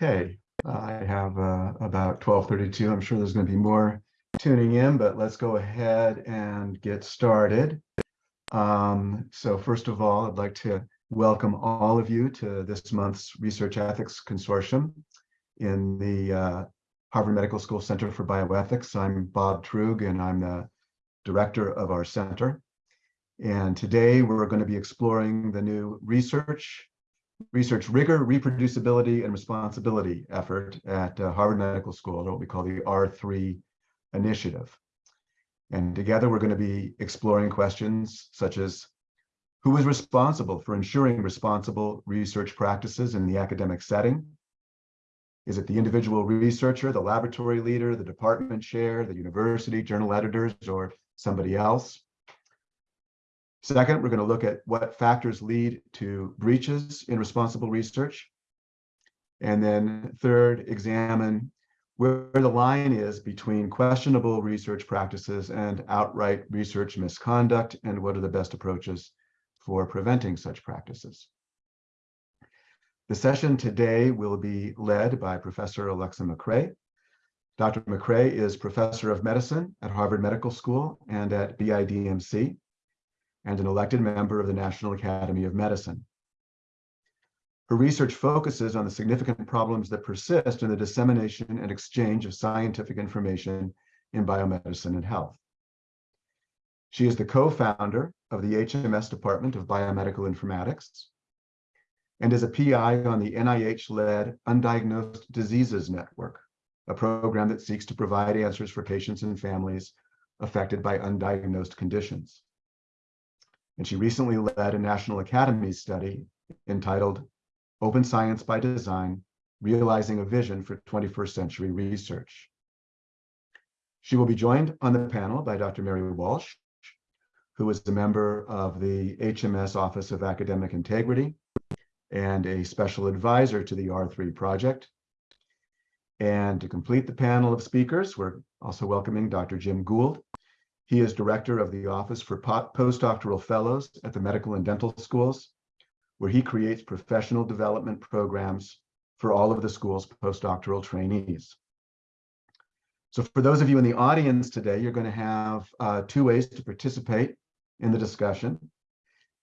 Okay, I have uh, about 12:32. I'm sure there's going to be more tuning in, but let's go ahead and get started. Um, so first of all, I'd like to welcome all of you to this month's Research Ethics Consortium in the uh, Harvard Medical School Center for Bioethics. I'm Bob Truog, and I'm the director of our center. And today we're going to be exploring the new research research rigor, reproducibility, and responsibility effort at uh, Harvard Medical School, what we call the R3 initiative. And together we're going to be exploring questions such as who is responsible for ensuring responsible research practices in the academic setting? Is it the individual researcher, the laboratory leader, the department chair, the university, journal editors, or somebody else? Second, we're going to look at what factors lead to breaches in responsible research. And then third, examine where the line is between questionable research practices and outright research misconduct, and what are the best approaches for preventing such practices. The session today will be led by Professor Alexa McCray. Dr. McCray is professor of medicine at Harvard Medical School and at BIDMC and an elected member of the National Academy of Medicine. Her research focuses on the significant problems that persist in the dissemination and exchange of scientific information in biomedicine and health. She is the co-founder of the HMS Department of Biomedical Informatics and is a PI on the NIH-led Undiagnosed Diseases Network, a program that seeks to provide answers for patients and families affected by undiagnosed conditions and she recently led a National Academy study entitled Open Science by Design, Realizing a Vision for 21st Century Research. She will be joined on the panel by Dr. Mary Walsh, who is a member of the HMS Office of Academic Integrity and a special advisor to the R3 project. And to complete the panel of speakers, we're also welcoming Dr. Jim Gould, he is director of the Office for Postdoctoral Fellows at the Medical and Dental Schools, where he creates professional development programs for all of the school's postdoctoral trainees. So for those of you in the audience today, you're going to have uh, two ways to participate in the discussion.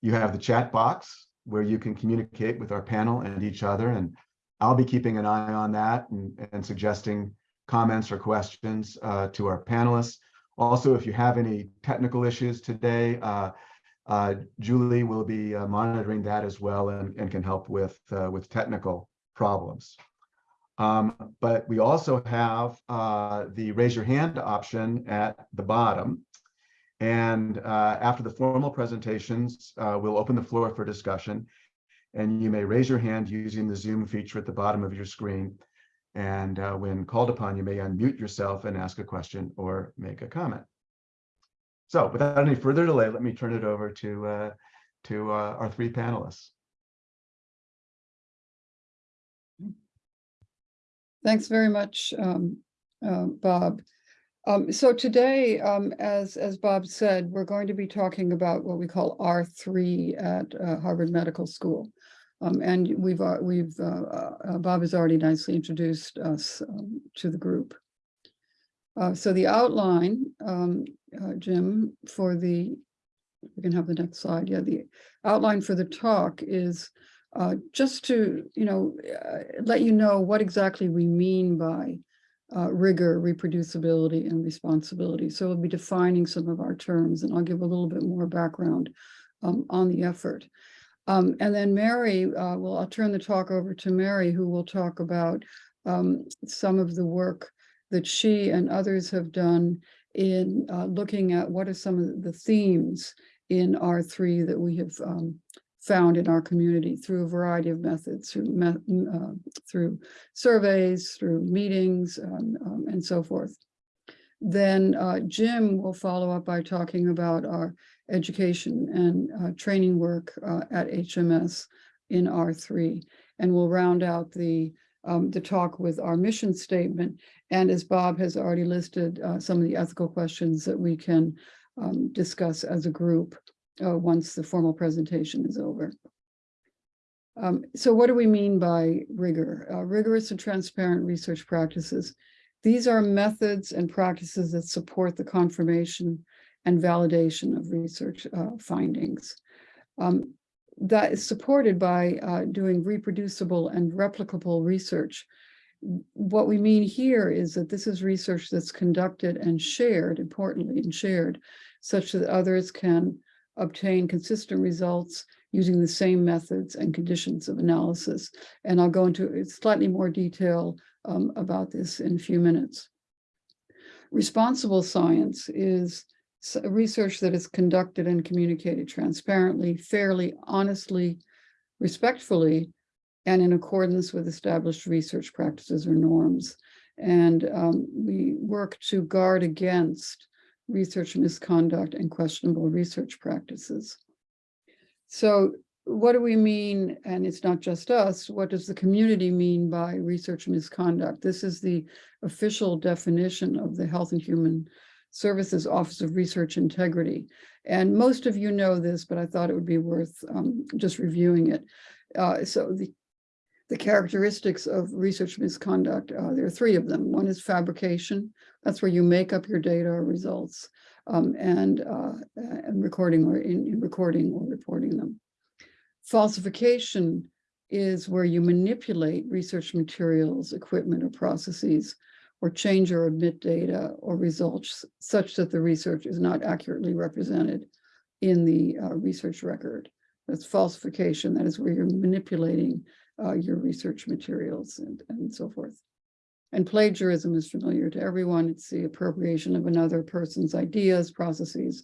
You have the chat box where you can communicate with our panel and each other, and I'll be keeping an eye on that and, and suggesting comments or questions uh, to our panelists. Also, if you have any technical issues today, uh, uh, Julie will be uh, monitoring that as well and, and can help with, uh, with technical problems. Um, but we also have uh, the raise your hand option at the bottom. And uh, after the formal presentations, we'll open the floor for discussion. And you may raise your hand using the Zoom feature at the bottom of your screen. And uh, when called upon, you may unmute yourself and ask a question or make a comment. So without any further delay, let me turn it over to, uh, to uh, our three panelists. Thanks very much, um, uh, Bob. Um, so today, um, as, as Bob said, we're going to be talking about what we call R3 at uh, Harvard Medical School. Um, and we've, uh, we've, uh, uh, uh, Bob has already nicely introduced us um, to the group. Uh, so the outline, um, Jim, for the, we can have the next slide. Yeah, the outline for the talk is just to, you know, let you know what exactly we mean by uh, rigor, reproducibility, and responsibility. So we'll be defining some of our terms, and I'll give a little bit more background um, on the effort. Um, and then Mary, uh, well, I'll turn the talk over to Mary, who will talk about um, some of the work that she and others have done in uh, looking at what are some of the themes in R3 that we have um, found in our community through a variety of methods, through, me uh, through surveys, through meetings, um, um, and so forth. Then uh, Jim will follow up by talking about our education and uh, training work uh, at HMS in R3. And we'll round out the, um, the talk with our mission statement. And as Bob has already listed, uh, some of the ethical questions that we can um, discuss as a group uh, once the formal presentation is over. Um, so what do we mean by rigor? Uh, rigorous and transparent research practices. These are methods and practices that support the confirmation and validation of research uh, findings. Um, that is supported by uh, doing reproducible and replicable research. What we mean here is that this is research that's conducted and shared, importantly, and shared, such that others can obtain consistent results using the same methods and conditions of analysis. And I'll go into slightly more detail um, about this in a few minutes. Responsible science is research that is conducted and communicated transparently, fairly, honestly, respectfully, and in accordance with established research practices or norms. And um, we work to guard against research misconduct and questionable research practices. So what do we mean, and it's not just us, what does the community mean by research misconduct? This is the official definition of the Health and Human Services Office of Research Integrity. And most of you know this, but I thought it would be worth um, just reviewing it. Uh, so the, the characteristics of research misconduct, uh, there are three of them. One is fabrication. That's where you make up your data or results um, and, uh, and recording or in, in recording or reporting them. Falsification is where you manipulate research materials, equipment, or processes, or change or omit data or results such that the research is not accurately represented in the uh, research record. That's falsification. That is where you're manipulating uh, your research materials and, and so forth. And plagiarism is familiar to everyone. It's the appropriation of another person's ideas, processes,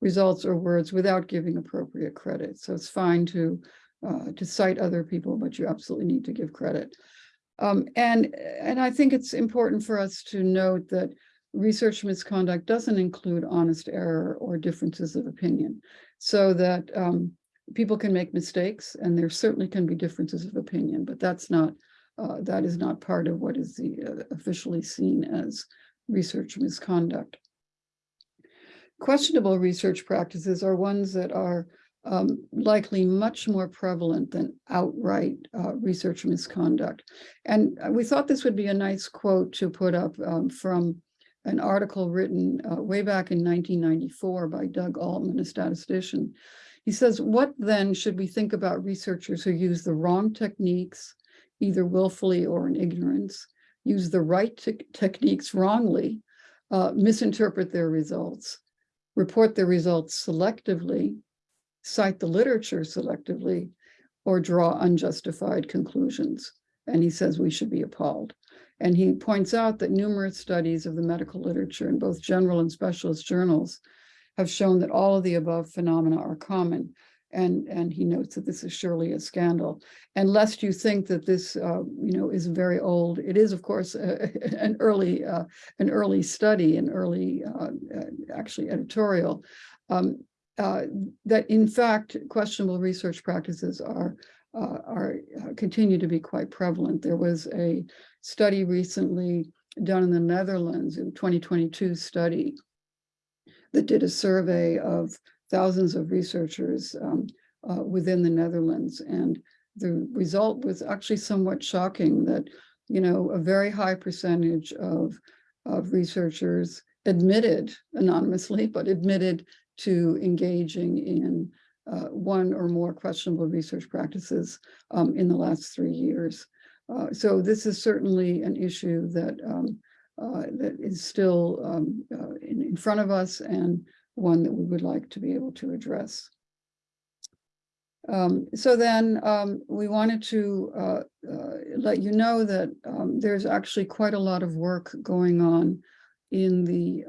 results, or words without giving appropriate credit. So it's fine to uh, to cite other people, but you absolutely need to give credit. Um, and, and I think it's important for us to note that research misconduct doesn't include honest error or differences of opinion. So that um, people can make mistakes and there certainly can be differences of opinion, but that's not, uh, that is not part of what is the uh, officially seen as research misconduct. Questionable research practices are ones that are um, likely much more prevalent than outright uh, research misconduct. And uh, we thought this would be a nice quote to put up um, from an article written uh, way back in 1994 by Doug Altman, a statistician. He says, what then should we think about researchers who use the wrong techniques, either willfully or in ignorance, use the right te techniques wrongly, uh, misinterpret their results, report their results selectively, cite the literature selectively, or draw unjustified conclusions. And he says we should be appalled. And he points out that numerous studies of the medical literature in both general and specialist journals have shown that all of the above phenomena are common. And, and he notes that this is surely a scandal. And lest you think that this, uh, you know, is very old, it is, of course, uh, an early, uh, an early study, an early, uh, actually editorial. Um, uh, that in fact, questionable research practices are uh, are uh, continue to be quite prevalent. There was a study recently done in the Netherlands in 2022 study that did a survey of thousands of researchers um, uh, within the Netherlands. And the result was actually somewhat shocking that, you know, a very high percentage of, of researchers admitted anonymously, but admitted to engaging in uh, one or more questionable research practices um, in the last three years. Uh, so this is certainly an issue that um, uh, that is still um, uh, in, in front of us and one that we would like to be able to address. Um, so then um, we wanted to uh, uh, let you know that um, there's actually quite a lot of work going on in the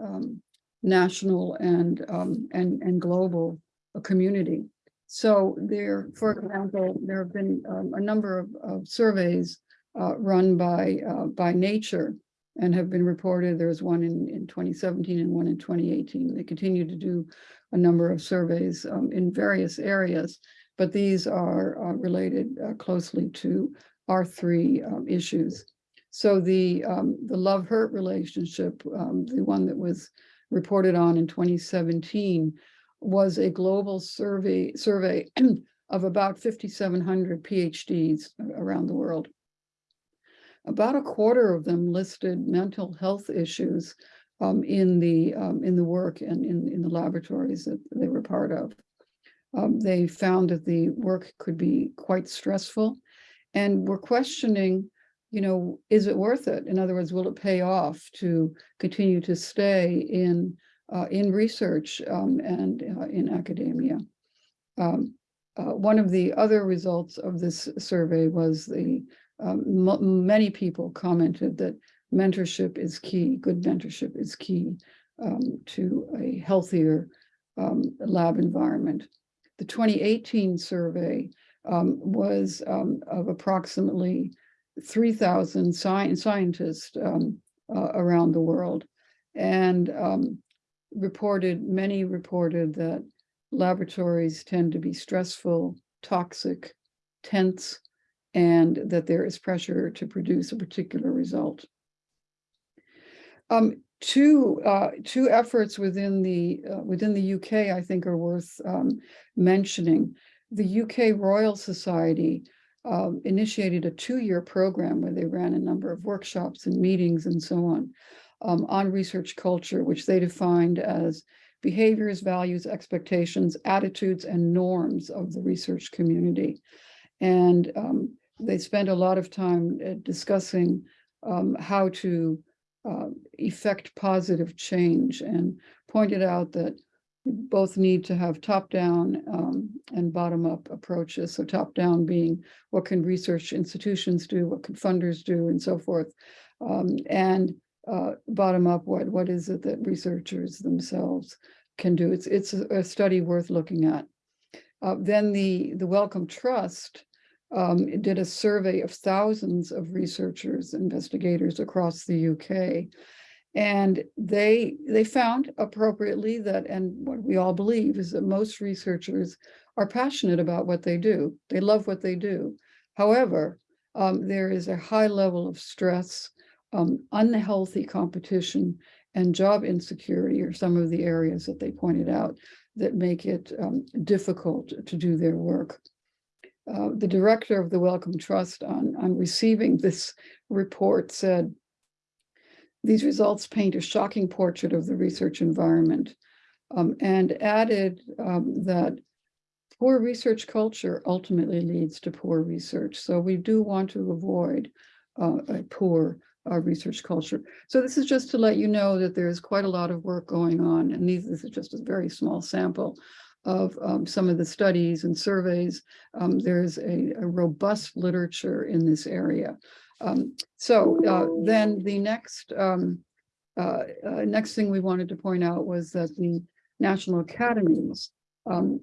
national and um, and and global uh, community. So there, for example, there have been um, a number of, of surveys uh, run by uh, by Nature and have been reported. There's one in, in 2017 and one in 2018. They continue to do a number of surveys um, in various areas, but these are uh, related uh, closely to our three um, issues. So the um, the love-hurt relationship, um, the one that was reported on in 2017, was a global survey survey of about fifty-seven hundred PhDs around the world. About a quarter of them listed mental health issues um, in the, um, in the work and in, in the laboratories that they were part of. Um, they found that the work could be quite stressful and were questioning, you know, is it worth it? In other words, will it pay off to continue to stay in, uh, in research um, and uh, in academia? Um, uh, one of the other results of this survey was the um, many people commented that mentorship is key, good mentorship is key um, to a healthier um, lab environment. The 2018 survey um, was of approximately 3,000 sci- scientists um, uh, around the world. And um, reported, many reported that laboratories tend to be stressful, toxic, tense, and that there is pressure to produce a particular result. Um, two, uh, two efforts within the, uh, within the UK, I think are worth, um, mentioning. The UK Royal Society, um, initiated a two-year program where they ran a number of workshops and meetings and so on, um, on research culture, which they defined as behaviors, values, expectations, attitudes, and norms of the research community. And, um, they spent a lot of time uh, discussing, um, how to, uh, effect positive change and pointed out that both need to have top-down um, and bottom-up approaches. So top-down being what can research institutions do, what can funders do, and so forth. Um, and uh, bottom-up, what what is it that researchers themselves can do? It's it's a, study worth looking at. Uh, then the the Wellcome Trust um, did a survey of thousands of researchers, investigators across the UK. And they they found appropriately that, and what we all believe is that most researchers are passionate about what they do. They love what they do. However, um, there is a high level of stress, um, unhealthy competition, and job insecurity are some of the areas that they pointed out that make it um, difficult to do their work. Uh, the director of the Wellcome Trust on, on receiving this report said, these results paint a shocking portrait of the research environment um, and added um, that poor research culture ultimately leads to poor research. So we do want to avoid uh, a poor uh, research culture. So this is just to let you know that there's quite a lot of work going on, and these, this is just a very small sample of um, some of the studies and surveys. Um, there's a, a robust literature in this area. Um, so uh, then the next um, uh, uh, next thing we wanted to point out was that the national academies um,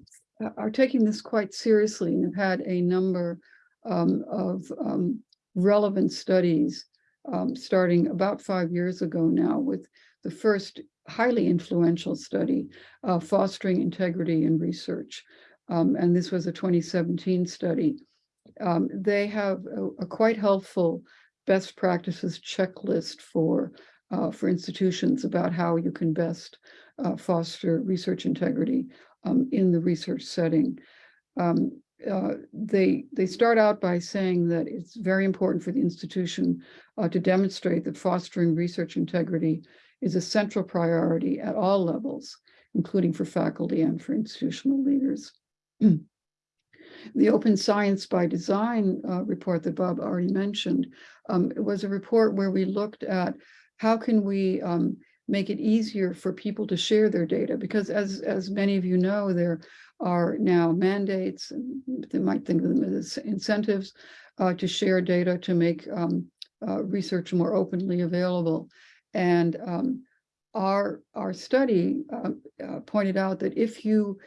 are taking this quite seriously and have had a number um, of relevant studies starting about five years ago now with the first highly influential study uh, fostering integrity in research. Um, and this was a 2017 study um, they have a, a, quite helpful best practices checklist for uh, for institutions about how you can best uh, foster research integrity um, in the research setting. Um, uh, they they start out by saying that it's very important for the institution uh, to demonstrate that fostering research integrity is a central priority at all levels, including for faculty and for institutional leaders. The Open Science by Design uh, report that Bob already mentioned um, was a report where we looked at how can we um, make it easier for people to share their data because as as many of you know there are now mandates they might think of them as incentives uh, to share data to make um, uh, research more openly available and um, our our study uh, uh pointed out that if you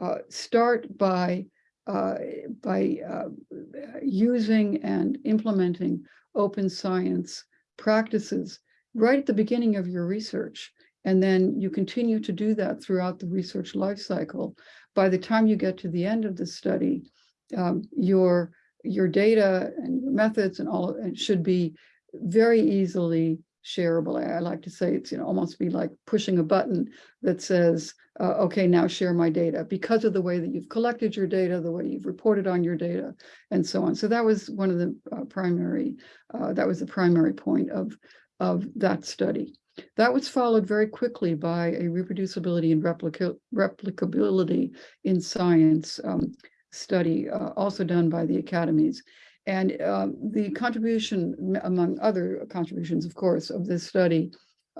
uh, start by uh, by uh, using and implementing open science practices right at the beginning of your research. And then you continue to do that throughout the research life cycle. By the time you get to the end of the study, um, your, your data and your methods and all of it should be very easily shareable. I, like to say it's, you know, almost be like pushing a button that says, uh, okay, now share my data because of the way that you've collected your data, the way you've reported on your data and so on. So that was one of the uh, primary, uh, that was the primary point of, of that study. That was followed very quickly by a reproducibility and replica replicability in science um, study, uh, also done by the academies. And um, the contribution, among other contributions, of course, of this study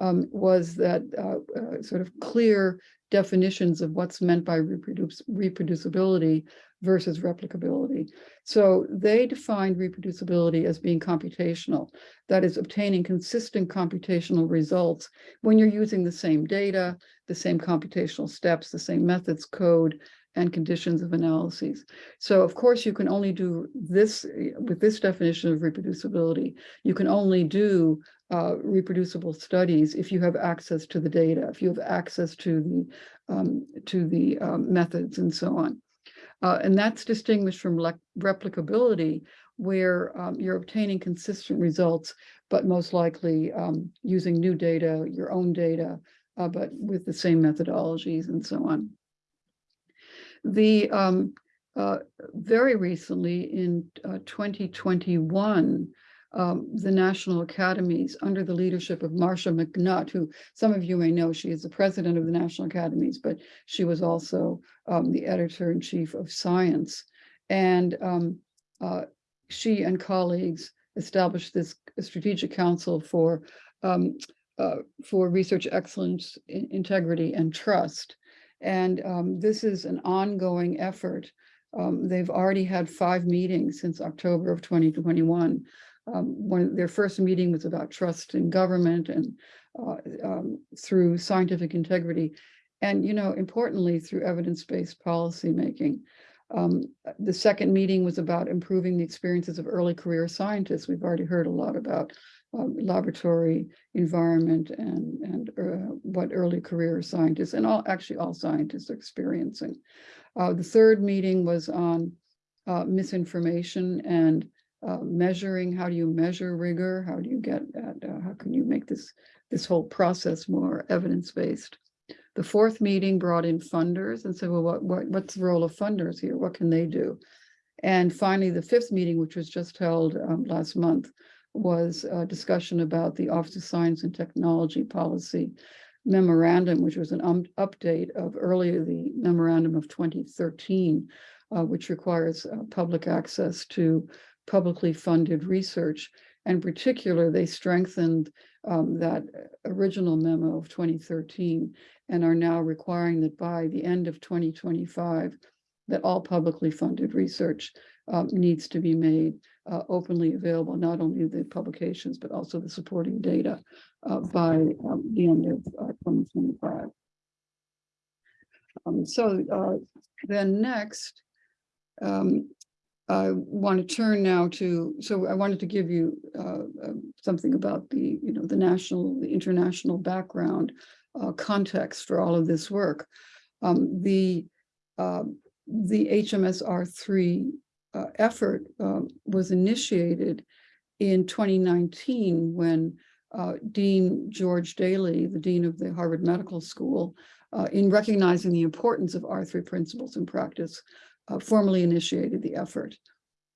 um, was that uh, uh, sort of clear definitions of what's meant by reproduce reproducibility versus replicability. So they defined reproducibility as being computational, that is obtaining consistent computational results when you're using the same data, the same computational steps, the same methods, code, and conditions of analyses. So of course, you can only do this with this definition of reproducibility. You can only do uh, reproducible studies if you have access to the data, if you have access to the um, to the um, methods and so on. Uh, and that's distinguished from replicability, where um, you're obtaining consistent results, but most likely um, using new data, your own data, uh, but with the same methodologies and so on. The um, uh, very recently in uh, 2021, um, the National Academies, under the leadership of Marcia McNutt, who some of you may know, she is the president of the National Academies, but she was also um, the editor-in-chief of Science. And um, uh, she and colleagues established this strategic council for um, uh, for research excellence, in- integrity, and trust. And um, this is an ongoing effort. Um, they've already had five meetings since October of 2021. Um, their first meeting was about trust in government and uh, um, through scientific integrity. And, you know, importantly, through evidence-based policymaking. Um, the second meeting was about improving the experiences of early career scientists. We've already heard a lot about um, laboratory environment and, and uh, what early career scientists and all, actually all scientists are experiencing. Uh, the third meeting was on uh, misinformation and uh, measuring, how do you measure rigor? How do you get at, uh, how can you make this, this whole process more evidence-based? The fourth meeting brought in funders and said, well, what, what, what's the role of funders here? What can they do? And finally, the fifth meeting, which was just held um, last month, was a discussion about the Office of Science and Technology Policy memorandum, which was an um, update of earlier the memorandum of 2013, uh, which requires uh, public access to publicly funded research. In particular, they strengthened um, that original memo of 2013 and are now requiring that by the end of 2025, that all publicly funded research um, needs to be made uh, openly available, not only the publications, but also the supporting data uh, by um, the end of uh, 2025. Um, so uh, then next, um, I want to turn now to, so I wanted to give you uh, uh, something about the, you know, the national, the international background context for all of this work. Um, the the HMSR3 uh, effort uh, was initiated in 2019 when uh, Dean George Daly, the Dean of the Harvard Medical School, uh, in recognizing the importance of R3 principles in practice, uh, formally initiated the effort.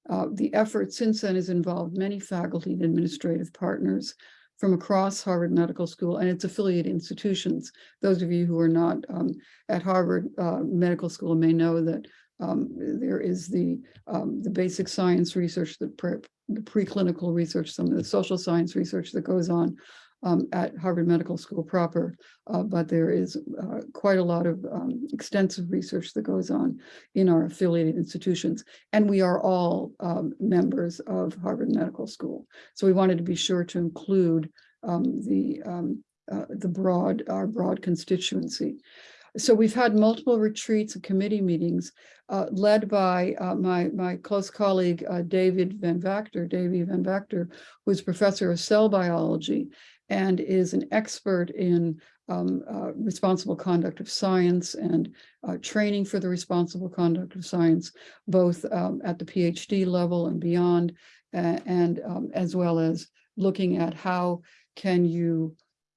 Uh, the effort since then has involved many faculty and administrative partners from across Harvard Medical School and its affiliate institutions. Those of you who are not um, at Harvard uh, Medical School may know that um, there is the um, the basic science research, the, pre the preclinical research, some of the social science research that goes on um, at Harvard Medical School proper, uh, but there is uh, quite a lot of um, extensive research that goes on in our affiliated institutions. And we are all um, members of Harvard Medical School. So we wanted to be sure to include um, the, um, uh, the broad, our broad constituency. So we've had multiple retreats and committee meetings uh, led by uh, my, my close colleague, uh, David Van Vactor, Davy Van Vactor, who's professor of cell biology and is an expert in um, uh, responsible conduct of science and uh, training for the responsible conduct of science, both um, at the PhD level and beyond, and um, as well as looking at how can you,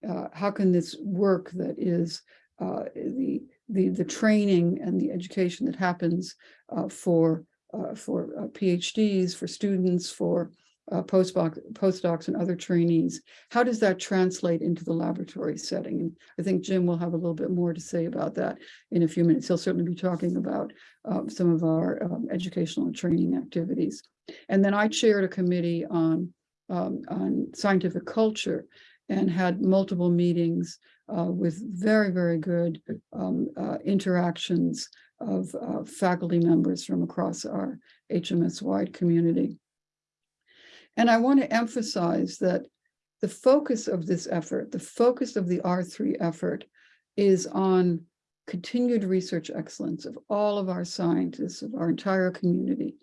uh, how can this work that is uh, the, the, the training and the education that happens uh, for, uh, for uh, PhDs, for students, for uh, postdoc, postdocs and other trainees. How does that translate into the laboratory setting? And I think Jim will have a little bit more to say about that in a few minutes. He'll certainly be talking about um, some of our um, educational and training activities. And then I chaired a committee on, um, on scientific culture and had multiple meetings uh, with very, very good um, uh, interactions of uh, faculty members from across our HMS-wide community. And I want to emphasize that the focus of this effort, the focus of the R3 effort is on continued research excellence of all of our scientists, of our entire community,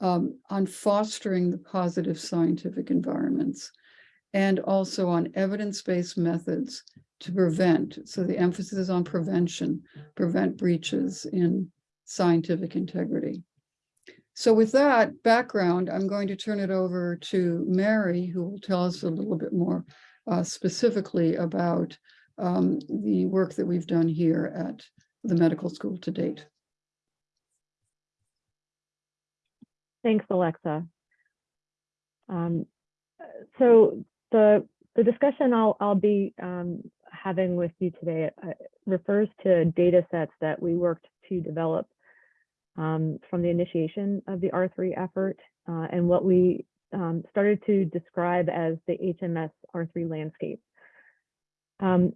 um, on fostering the positive scientific environments, and also on evidence-based methods to prevent. So the emphasis is on prevention, prevent breaches in scientific integrity. So with that background, I'm going to turn it over to Mary, who will tell us a little bit more uh, specifically about um, the work that we've done here at the medical school to date. Thanks, Alexa. Um, so the the discussion I'll I'll be um, having with you today uh, refers to data sets that we worked to develop um, from the initiation of the R3 effort uh, and what we um, started to describe as the HMS R3 landscape. Um,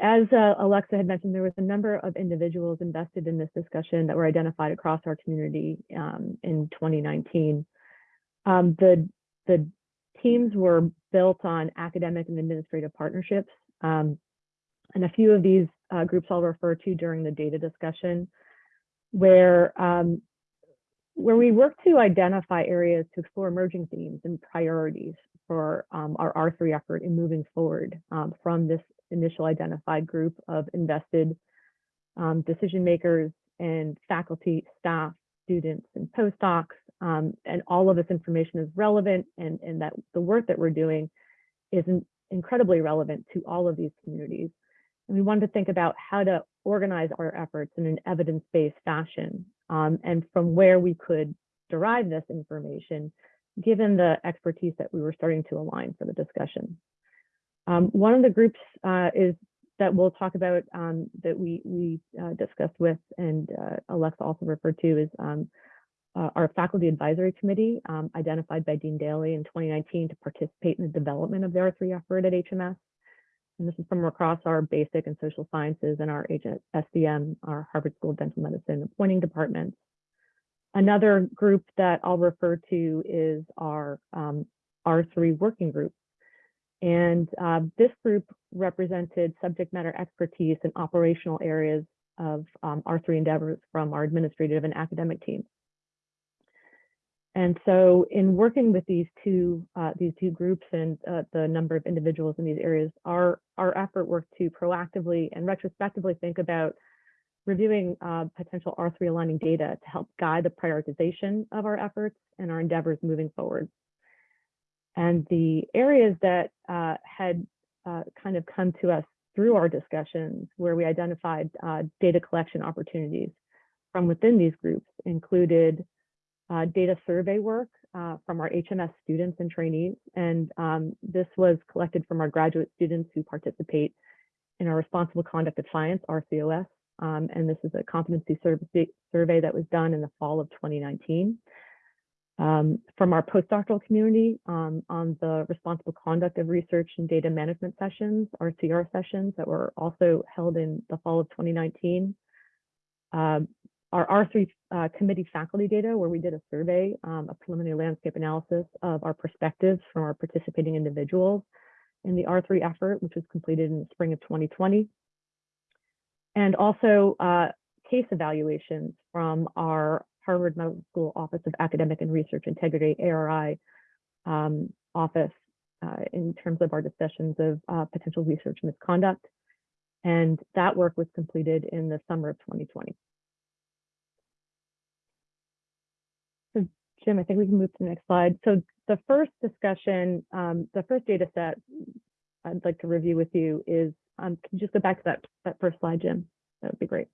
as uh, Alexa had mentioned, there was a number of individuals invested in this discussion that were identified across our community um, in 2019. Um, the, the teams were built on academic and administrative partnerships. Um, and a few of these uh, groups I'll refer to during the data discussion where um, where we work to identify areas to explore emerging themes and priorities for um, our R3 effort in moving forward um, from this initial identified group of invested um, decision makers and faculty, staff, students, and postdocs. Um, and all of this information is relevant and, and that the work that we're doing is in, incredibly relevant to all of these communities. And we wanted to think about how to organize our efforts in an evidence-based fashion um, and from where we could derive this information, given the expertise that we were starting to align for the discussion. Um, one of the groups uh, is that we'll talk about um, that we, we uh, discussed with and uh, Alexa also referred to is um, uh, our faculty advisory committee um, identified by Dean Daly in 2019 to participate in the development of the R3 effort at HMS. And this is from across our basic and social sciences and our SDM, our Harvard School of Dental Medicine appointing departments. Another group that I'll refer to is our um, R3 working group. And uh, this group represented subject matter expertise in operational areas of um, R3 endeavors from our administrative and academic teams. And so in working with these two uh, these two groups and uh, the number of individuals in these areas, our, our effort worked to proactively and retrospectively think about reviewing uh, potential R3 aligning data to help guide the prioritization of our efforts and our endeavors moving forward. And the areas that uh, had uh, kind of come to us through our discussions where we identified uh, data collection opportunities from within these groups included uh, data survey work uh, from our HMS students and trainees. And um, this was collected from our graduate students who participate in our Responsible Conduct of Science, RCOS. Um, and this is a competency survey that was done in the fall of 2019. Um, from our postdoctoral community um, on the responsible conduct of research and data management sessions, RCR sessions that were also held in the fall of 2019. Uh, our R3 uh, committee faculty data, where we did a survey, um, a preliminary landscape analysis of our perspectives from our participating individuals in the R3 effort, which was completed in the spring of 2020. And also uh, case evaluations from our Harvard Medical School Office of Academic and Research Integrity, ARI um, office uh, in terms of our discussions of uh, potential research misconduct. And that work was completed in the summer of 2020. Jim, I think we can move to the next slide. So the first discussion, um, the first data set I'd like to review with you is, um, can you just go back to that, that first slide, Jim? That would be great.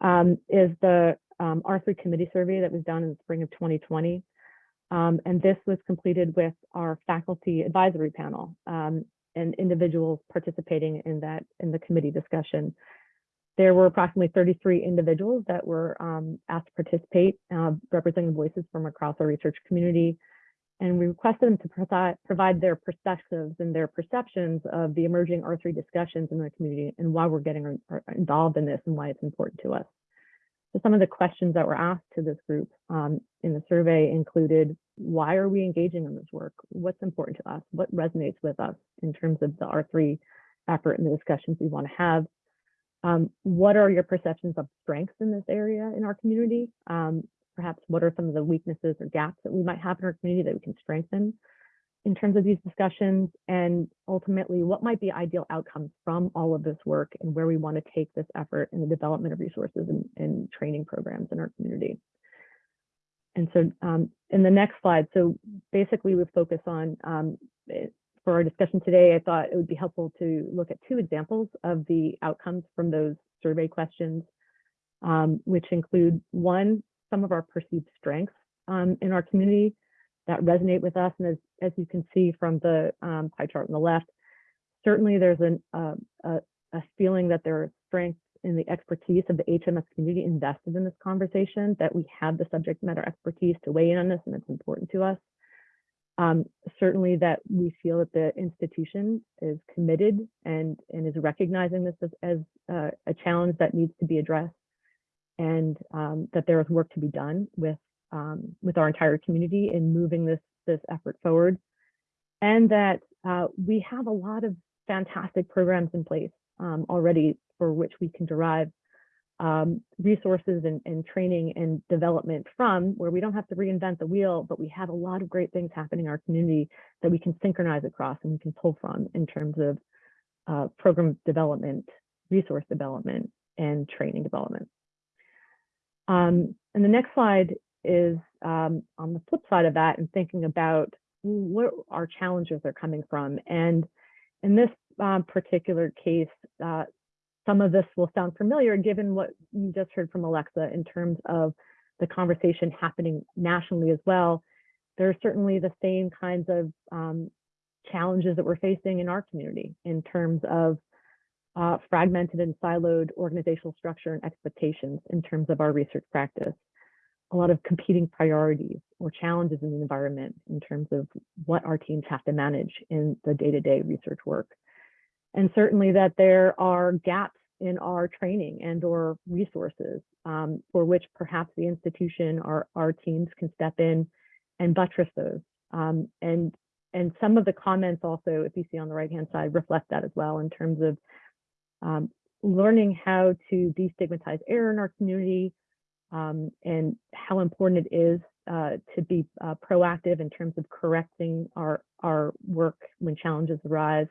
Um, is the um, R3 committee survey that was done in the spring of 2020. Um, and this was completed with our faculty advisory panel um, and individuals participating in that in the committee discussion. There were approximately 33 individuals that were um, asked to participate, uh, representing voices from across our research community. And we requested them to provide, provide their perspectives and their perceptions of the emerging R3 discussions in the community and why we're getting uh, involved in this and why it's important to us. So some of the questions that were asked to this group um, in the survey included, why are we engaging in this work? What's important to us? What resonates with us in terms of the R3 effort and the discussions we want to have? Um, what are your perceptions of strengths in this area in our community? Um, perhaps what are some of the weaknesses or gaps that we might have in our community that we can strengthen in terms of these discussions and ultimately what might be ideal outcomes from all of this work and where we want to take this effort in the development of resources and, and training programs in our community. And so um, in the next slide, so basically we focus on, um, for our discussion today, I thought it would be helpful to look at two examples of the outcomes from those survey questions, um, which include one, some of our perceived strengths um, in our community that resonate with us. And as, as you can see from the um, pie chart on the left, certainly there's an, uh, a, a feeling that there are strengths in the expertise of the HMS community invested in this conversation, that we have the subject matter expertise to weigh in on this and it's important to us. Um, certainly that we feel that the institution is committed and, and is recognizing this as, as uh, a challenge that needs to be addressed and um, that there is work to be done with um, with our entire community in moving this this effort forward, and that uh, we have a lot of fantastic programs in place um, already for which we can derive um, resources and, and, training and development from where we don't have to reinvent the wheel, but we have a lot of great things happening in our community that we can synchronize across and we can pull from in terms of uh, program development, resource development, and training development. Um, and the next slide is um, on the flip side of that and thinking about where our challenges are coming from. And in this um, particular case, uh, some of this will sound familiar given what you just heard from Alexa in terms of the conversation happening nationally as well. There are certainly the same kinds of um, challenges that we're facing in our community in terms of uh, fragmented and siloed organizational structure and expectations in terms of our research practice. A lot of competing priorities or challenges in the environment in terms of what our teams have to manage in the day-to-day -day research work. And certainly that there are gaps in our training and or resources um, for which perhaps the institution or our teams can step in and buttress those. Um, and, and some of the comments also, if you see on the right-hand side, reflect that as well in terms of um, learning how to destigmatize error in our community um, and how important it is uh, to be uh, proactive in terms of correcting our, our work when challenges arise,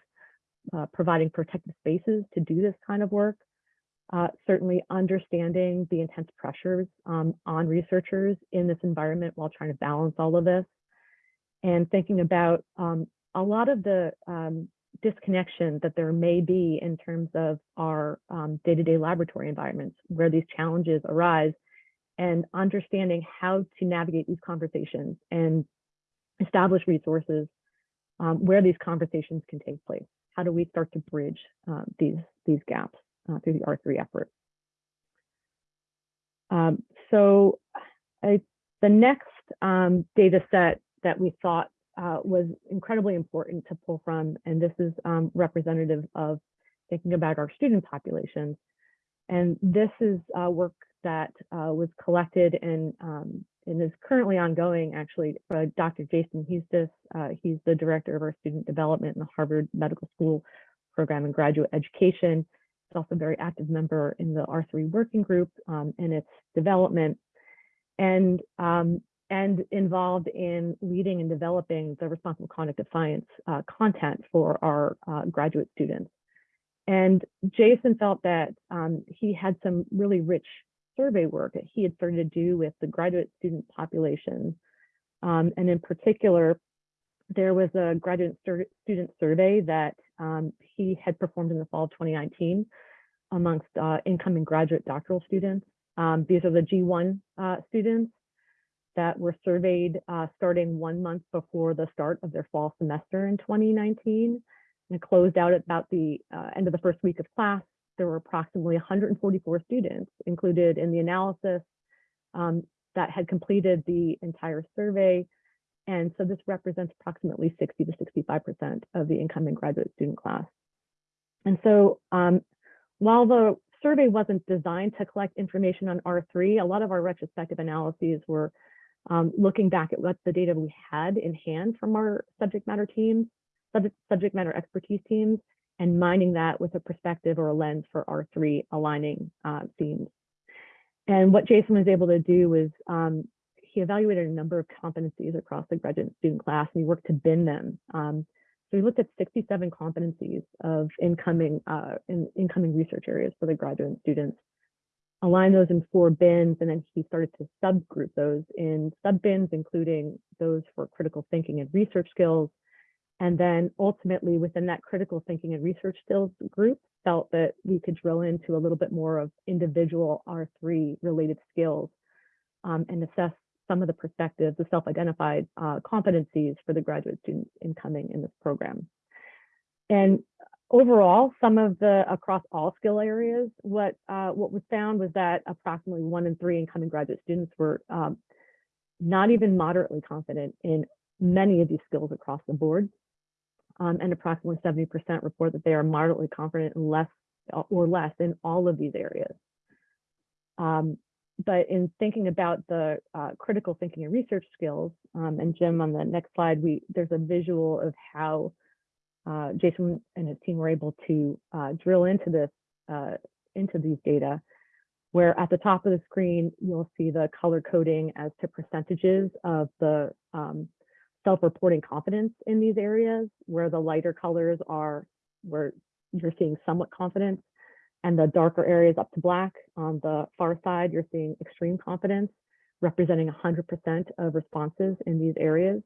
uh, providing protective spaces to do this kind of work. Uh, certainly understanding the intense pressures um, on researchers in this environment while trying to balance all of this and thinking about um, a lot of the um, disconnection that there may be in terms of our um, day-to-day -day laboratory environments where these challenges arise and understanding how to navigate these conversations and establish resources um, where these conversations can take place. How do we start to bridge uh, these, these gaps uh, through the R3 effort? Um, so I, the next um, data set that we thought uh, was incredibly important to pull from, and this is um, representative of thinking about our student populations. And this is uh, work that uh, was collected and, um, and is currently ongoing, actually, by Dr. Jason Huestis. Uh, he's the director of our student development in the Harvard Medical School program in graduate education. He's also a very active member in the R3 working group um, and its development. And um, and involved in leading and developing the responsible conduct of science uh, content for our uh, graduate students. And Jason felt that um, he had some really rich survey work that he had started to do with the graduate student population Um, and in particular, there was a graduate stu- student survey that um, he had performed in the fall of 2019 amongst uh, incoming graduate doctoral students. Um, these are the G1 uh, students that were surveyed uh, starting one month before the start of their fall semester in 2019 and closed out at about the uh, end of the first week of class. There were approximately 144 students included in the analysis um, that had completed the entire survey. And so this represents approximately 60 to 65% of the incoming graduate student class. And so um, while the survey wasn't designed to collect information on R3, a lot of our retrospective analyses were um, looking back at what the data we had in hand from our subject matter teams, subject, subject matter expertise teams, and mining that with a perspective or a lens for R3 aligning uh, themes. And what Jason was able to do was um, he evaluated a number of competencies across the graduate student class and he worked to bin them. Um, so we looked at 67 competencies of incoming uh, in, incoming research areas for the graduate students, aligned those in four bins, and then he started to subgroup those in sub bins, including those for critical thinking and research skills. And then ultimately within that critical thinking and research skills group, felt that we could drill into a little bit more of individual R3 related skills um, and assess some of the perspectives, the self-identified uh, competencies for the graduate students incoming in this program. And overall, some of the across all skill areas, what uh, what was found was that approximately one in three incoming graduate students were um, not even moderately confident in many of these skills across the board. Um, and approximately 70% report that they are moderately confident in less or less in all of these areas. Um, but in thinking about the uh, critical thinking and research skills, um, and Jim on the next slide, we there's a visual of how uh, Jason and his team were able to uh, drill into this uh, into these data, where at the top of the screen you'll see the color coding as to percentages of the um, self-reporting confidence in these areas, where the lighter colors are where you're seeing somewhat confidence, and the darker areas up to black. On the far side, you're seeing extreme confidence, representing 100% of responses in these areas.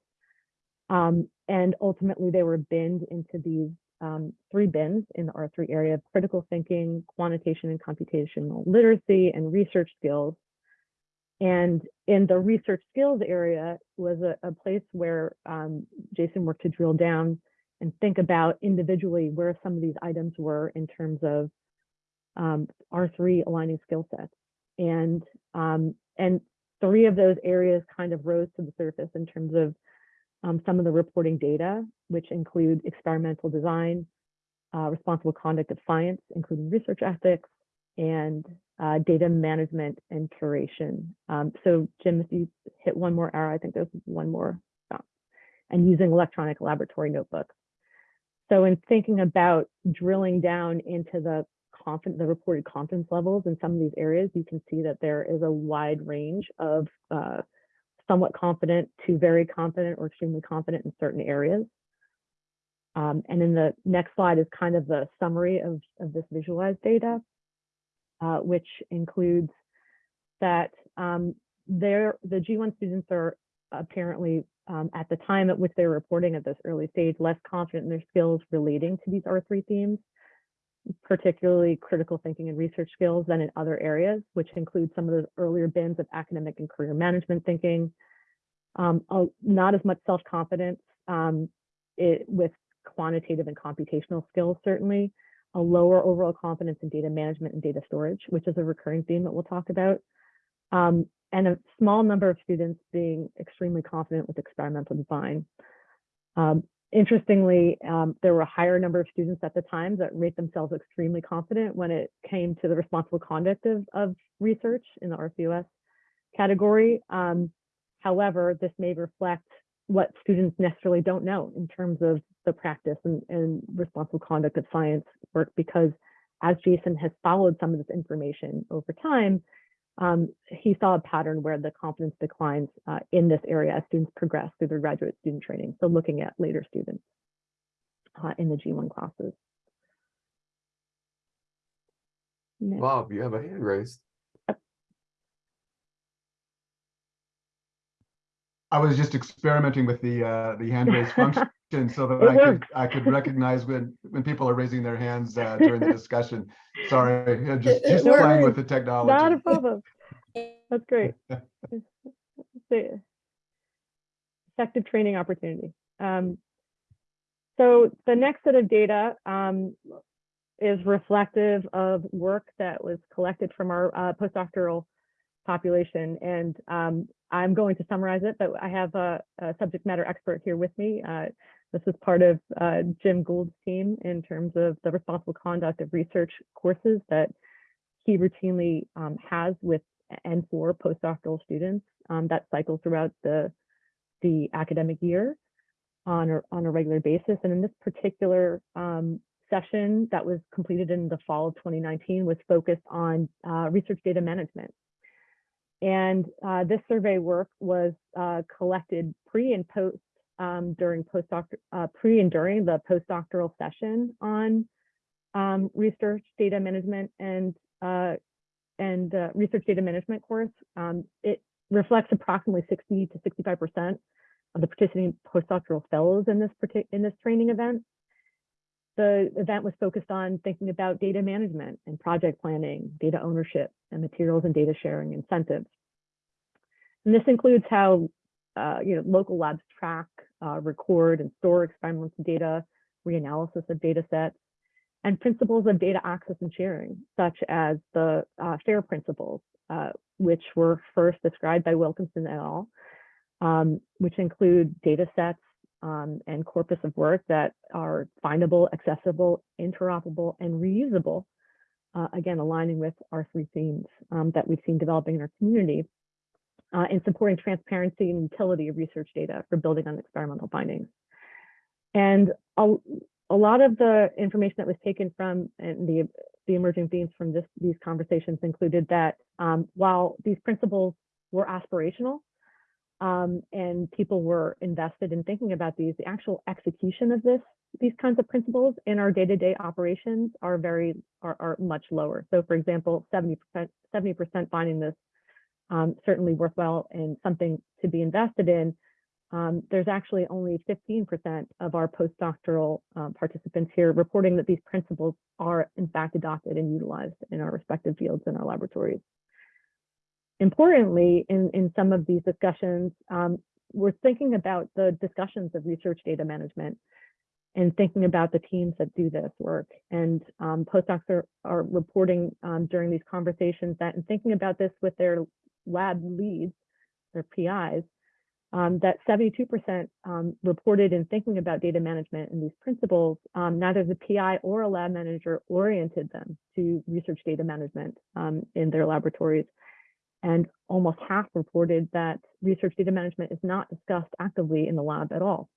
Um, and ultimately, they were binned into these um, three bins in the R3 area of critical thinking, quantitation and computational literacy, and research skills. And in the research skills area was a, a place where um, Jason worked to drill down and think about individually where some of these items were in terms of um, R3 aligning skill sets. And, um, and three of those areas kind of rose to the surface in terms of um, some of the reporting data, which include experimental design, uh, responsible conduct of science, including research ethics, and uh, data management and curation. Um, so Jim, if you hit one more arrow, I think there's one more, oh, and using electronic laboratory notebooks. So in thinking about drilling down into the confident, the reported confidence levels in some of these areas, you can see that there is a wide range of uh, somewhat confident to very confident or extremely confident in certain areas. Um, and in the next slide is kind of the summary of, of this visualized data, uh, which includes that um, the G1 students are apparently um, at the time at which they're reporting at this early stage, less confident in their skills relating to these R3 themes particularly critical thinking and research skills than in other areas, which include some of those earlier bins of academic and career management thinking. Um, not as much self-confidence um, with quantitative and computational skills, certainly. A lower overall confidence in data management and data storage, which is a recurring theme that we'll talk about. Um, and a small number of students being extremely confident with experimental design. Um, Interestingly, um, there were a higher number of students at the time that rate themselves extremely confident when it came to the responsible conduct of, of research in the RCOS category. Um, however, this may reflect what students necessarily don't know in terms of the practice and, and responsible conduct of science work, because as Jason has followed some of this information over time, um, he saw a pattern where the confidence declines uh, in this area as students progress through their graduate student training. So looking at later students uh, in the G1 classes. Next. Bob, you have a hand raised. I was just experimenting with the, uh, the hand raise function so that I could. I could recognize when, when people are raising their hands, uh, during the discussion. Sorry, yeah, just, It- just playing with the Not a technology. problem. That's great. It's Effective training opportunity. Um, so the next set of data um, is reflective of work that was collected from our uh, postdoctoral population. And um, I'm going to summarize it, but I have a, a subject matter expert here with me. Uh, this is part of uh, Jim Gould's team in terms of the responsible conduct of research courses that he routinely um, has with and for postdoctoral students um, that cycle throughout the, the academic year on a, on a regular basis. And in this particular um, session that was completed in the fall of 2019 was focused on uh, research data management. And uh, this survey work was uh, collected pre and post um, during postdoc uh, pre and during the postdoctoral session on um, research data management and uh, and uh, research data management course. Um, it reflects approximately 60 to 65 percent of the participating postdoctoral fellows in this in this training event. The event was focused on thinking about data management and project planning, data ownership, and materials and data sharing incentives. And this includes how uh, you know local labs track, uh, record, and store experimental data, reanalysis of data sets, and principles of data access and sharing, such as the uh, FAIR principles, uh, which were first described by Wilkinson et al., um, which include data sets um, and corpus of work that are findable, accessible, interoperable, and reusable, uh, again, aligning with our three themes um, that we've seen developing in our community uh, in supporting transparency and utility of research data for building on experimental findings. And a, a lot of the information that was taken from and the, the emerging themes from this, these conversations included that um, while these principles were aspirational um, and people were invested in thinking about these, the actual execution of this, these kinds of principles in our day-to-day operations are very, are, are much lower. So for example, 70%, 70% finding this um, certainly worthwhile and something to be invested in, um, there's actually only 15% of our postdoctoral um, participants here reporting that these principles are in fact adopted and utilized in our respective fields in our laboratories. Importantly, in, in some of these discussions, um, we're thinking about the discussions of research data management and thinking about the teams that do this work. And um, postdocs are, are reporting um, during these conversations that in thinking about this with their lab leads, their PIs, um, that 72% um, reported in thinking about data management and these principles, um, neither the PI or a lab manager oriented them to research data management um, in their laboratories. And almost half reported that research data management is not discussed actively in the lab at all.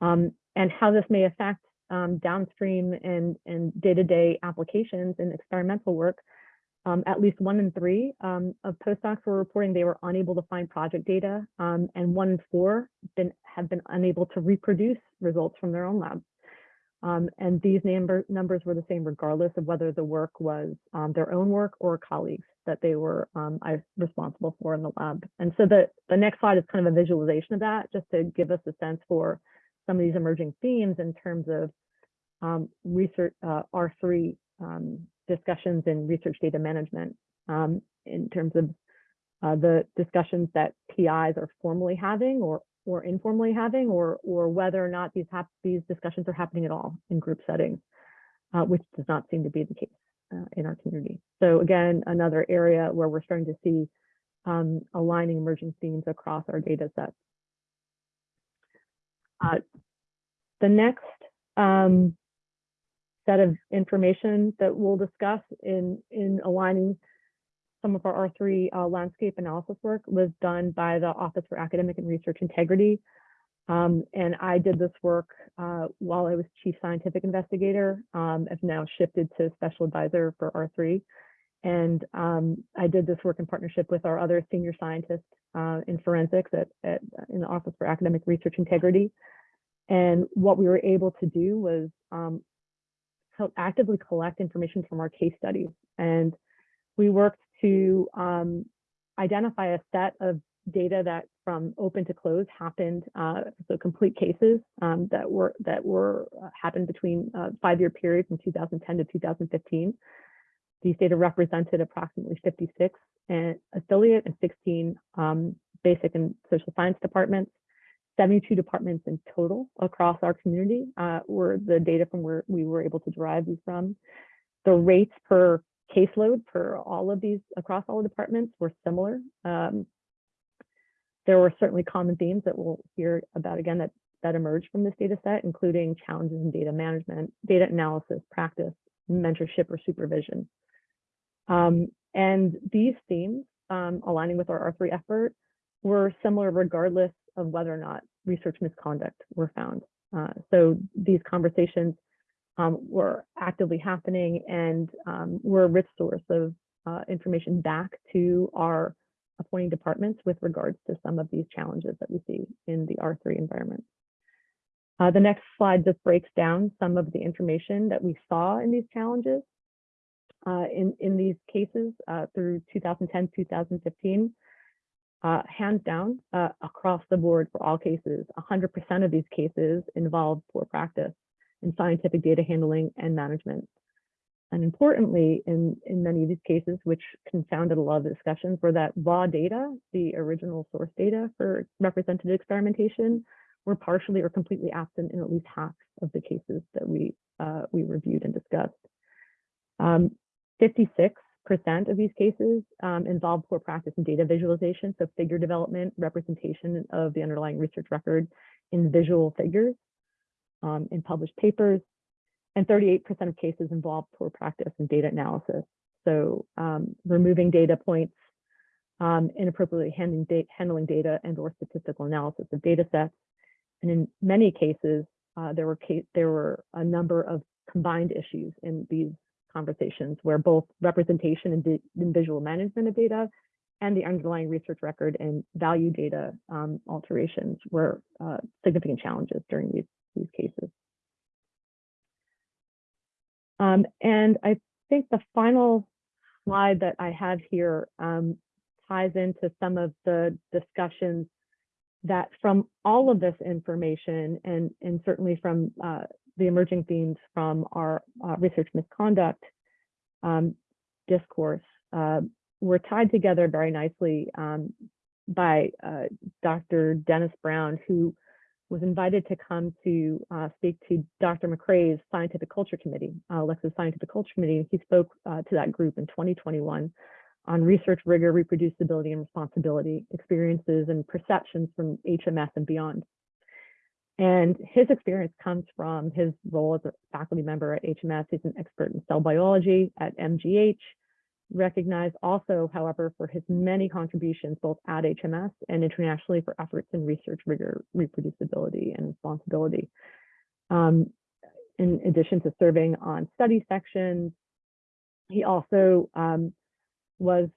Um, and how this may affect um, downstream and, and day-to-day applications in experimental work um, at least one in three um, of postdocs were reporting they were unable to find project data, um, and one in four been, have been unable to reproduce results from their own lab. Um, and these number, numbers were the same regardless of whether the work was um, their own work or colleagues that they were um, responsible for in the lab. And so the, the next slide is kind of a visualization of that, just to give us a sense for some of these emerging themes in terms of um, research, uh, R3 um, discussions in research data management um, in terms of uh, the discussions that PIs are formally having or or informally having, or or whether or not these these discussions are happening at all in group settings, uh, which does not seem to be the case uh, in our community. So again, another area where we're starting to see um, aligning emerging themes across our data sets. Uh, the next um, set of information that we'll discuss in, in aligning some of our R3 uh, landscape analysis work was done by the Office for Academic and Research Integrity. Um, and I did this work uh, while I was Chief Scientific Investigator. Um, I've now shifted to Special Advisor for R3. And um, I did this work in partnership with our other senior scientists uh, in forensics at, at, in the Office for Academic Research Integrity. And what we were able to do was um, actively collect information from our case studies. And we worked to um, identify a set of data that from open to close happened, uh, so complete cases um, that were that were uh, happened between uh, five-year period from 2010 to 2015. These data represented approximately 56 and affiliate and 16 um, basic and social science departments. 72 departments in total across our community uh, were the data from where we were able to derive these from. The rates per caseload for all of these across all the departments were similar. Um, there were certainly common themes that we'll hear about again that that emerged from this data set, including challenges in data management, data analysis, practice, mentorship, or supervision. Um, and these themes, um, aligning with our R3 effort, were similar regardless of whether or not research misconduct were found. Uh, so these conversations um, were actively happening and um, were a rich source of uh, information back to our appointing departments with regards to some of these challenges that we see in the R3 environment. Uh, the next slide just breaks down some of the information that we saw in these challenges. Uh, in, in these cases uh, through 2010, 2015, uh, hands down uh, across the board for all cases, 100% of these cases involved poor practice in scientific data handling and management. And importantly, in, in many of these cases, which confounded a lot of the discussions, were that raw data, the original source data for representative experimentation, were partially or completely absent in at least half of the cases that we, uh, we reviewed and discussed. Um, 56 percent of these cases um, involve poor practice in data visualization, so figure development, representation of the underlying research record in visual figures um, in published papers, and 38% of cases involve poor practice in data analysis. So um, removing data points, um, inappropriately handling, da handling data and or statistical analysis of data sets. And in many cases, uh, there were case there were a number of combined issues in these conversations where both representation and, and, visual management of data and the underlying research record and value data um, alterations were uh, significant challenges during these, these cases. Um, and I think the final slide that I have here um, ties into some of the discussions that from all of this information and, and certainly from uh, the emerging themes from our uh, research misconduct um, discourse uh, were tied together very nicely um, by uh, Dr. Dennis Brown, who was invited to come to uh, speak to Dr. McCray's Scientific Culture Committee, uh, Alexa's Scientific Culture Committee. He spoke uh, to that group in 2021 on research rigor, reproducibility, and responsibility, experiences and perceptions from HMS and beyond. And his experience comes from his role as a faculty member at HMS. He's an expert in cell biology at MGH, recognized also, however, for his many contributions both at HMS and internationally for efforts in research rigor, reproducibility, and responsibility. Um, in addition to serving on study sections, he also um, was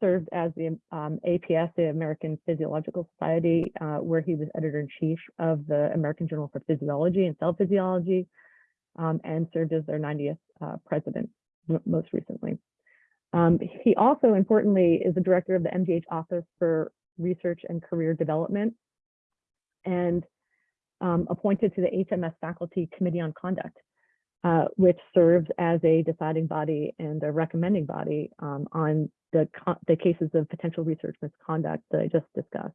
served as the um, APS, the American Physiological Society, uh, where he was editor-in-chief of the American Journal for Physiology and Cell Physiology, um, and served as their 90th uh, president most recently. Um, he also, importantly, is the director of the MGH Office for Research and Career Development, and um, appointed to the HMS Faculty Committee on Conduct, uh, which serves as a deciding body and a recommending body um, on the, the cases of potential research misconduct that I just discussed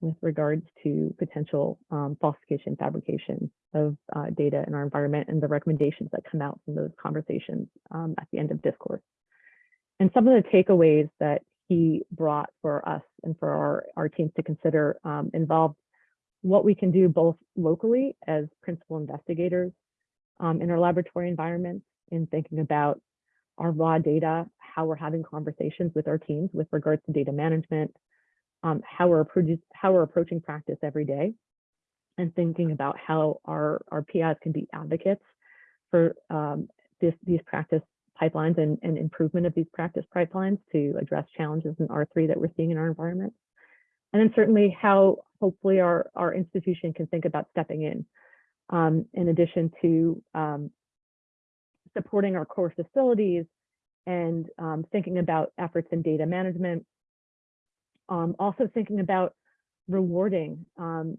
with regards to potential um, falsification, fabrication of uh, data in our environment and the recommendations that come out from those conversations um, at the end of discourse. And some of the takeaways that he brought for us and for our, our teams to consider um, involved what we can do both locally as principal investigators um, in our laboratory environments in thinking about our raw data, how we're having conversations with our teams with regards to data management, um, how we're how we're approaching practice every day, and thinking about how our our PIs can be advocates for um, this these practice pipelines and, and improvement of these practice pipelines to address challenges in R3 that we're seeing in our environment. And then certainly how hopefully our, our institution can think about stepping in, um, in addition to um, supporting our core facilities and um, thinking about efforts in data management, um, also thinking about rewarding um,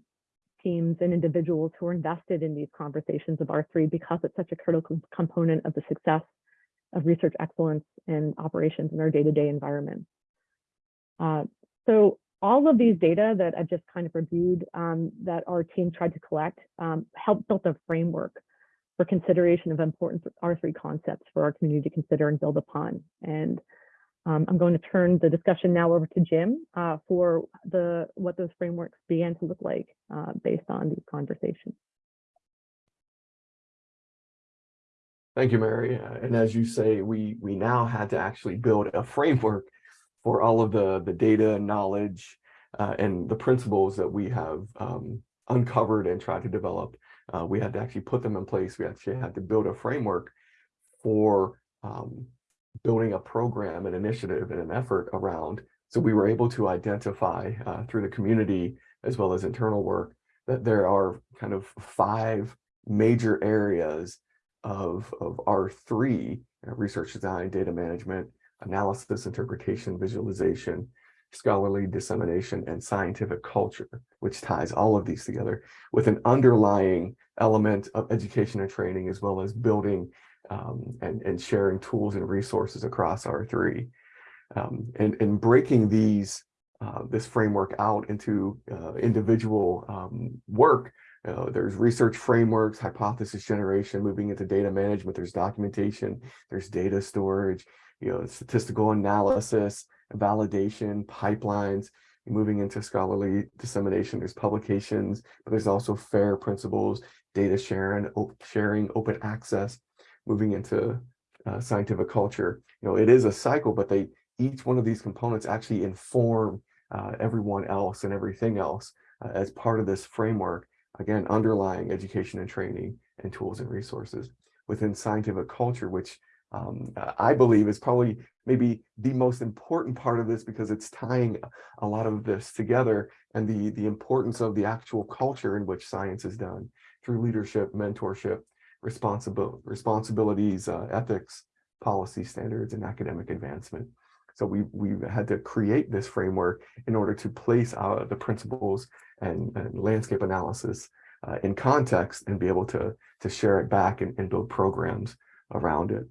teams and individuals who are invested in these conversations of R3 because it's such a critical component of the success of research excellence and operations in our day-to-day environment. Uh, so all of these data that I've just kind of reviewed um, that our team tried to collect um, helped build a framework for consideration of important R3 concepts for our community to consider and build upon. And um, I'm going to turn the discussion now over to Jim uh, for the what those frameworks began to look like uh, based on these conversations. Thank you, Mary. Uh, And as you say, we we now had to actually build a framework for all of the the data knowledge uh, and the principles that we have um, uncovered and tried to develop. Uh, we had to actually put them in place. We actually had to build a framework for um, building a program, an initiative, and an effort around. So we were able to identify uh, through the community as well as internal work that there are kind of five major areas of, of R3, uh, research design, data management, analysis, interpretation, visualization, scholarly dissemination, and scientific culture, which ties all of these together with an underlying element of education and training, as well as building um, and, and sharing tools and resources across R3. Um, and, and breaking these, uh, this framework out into uh, individual um, work uh, there's research frameworks, hypothesis generation, moving into data management, there's documentation, there's data storage, you know, statistical analysis, validation, pipelines, moving into scholarly dissemination, there's publications, but there's also FAIR principles, data sharing, sharing, open access, moving into uh, scientific culture. You know, it is a cycle, but they each one of these components actually inform uh, everyone else and everything else uh, as part of this framework again, underlying education and training and tools and resources within scientific culture, which um, I believe is probably maybe the most important part of this because it's tying a lot of this together and the, the importance of the actual culture in which science is done through leadership, mentorship, responsible responsibilities, uh, ethics, policy standards, and academic advancement. So we we had to create this framework in order to place uh, the principles and, and landscape analysis uh, in context and be able to to share it back and, and build programs around it.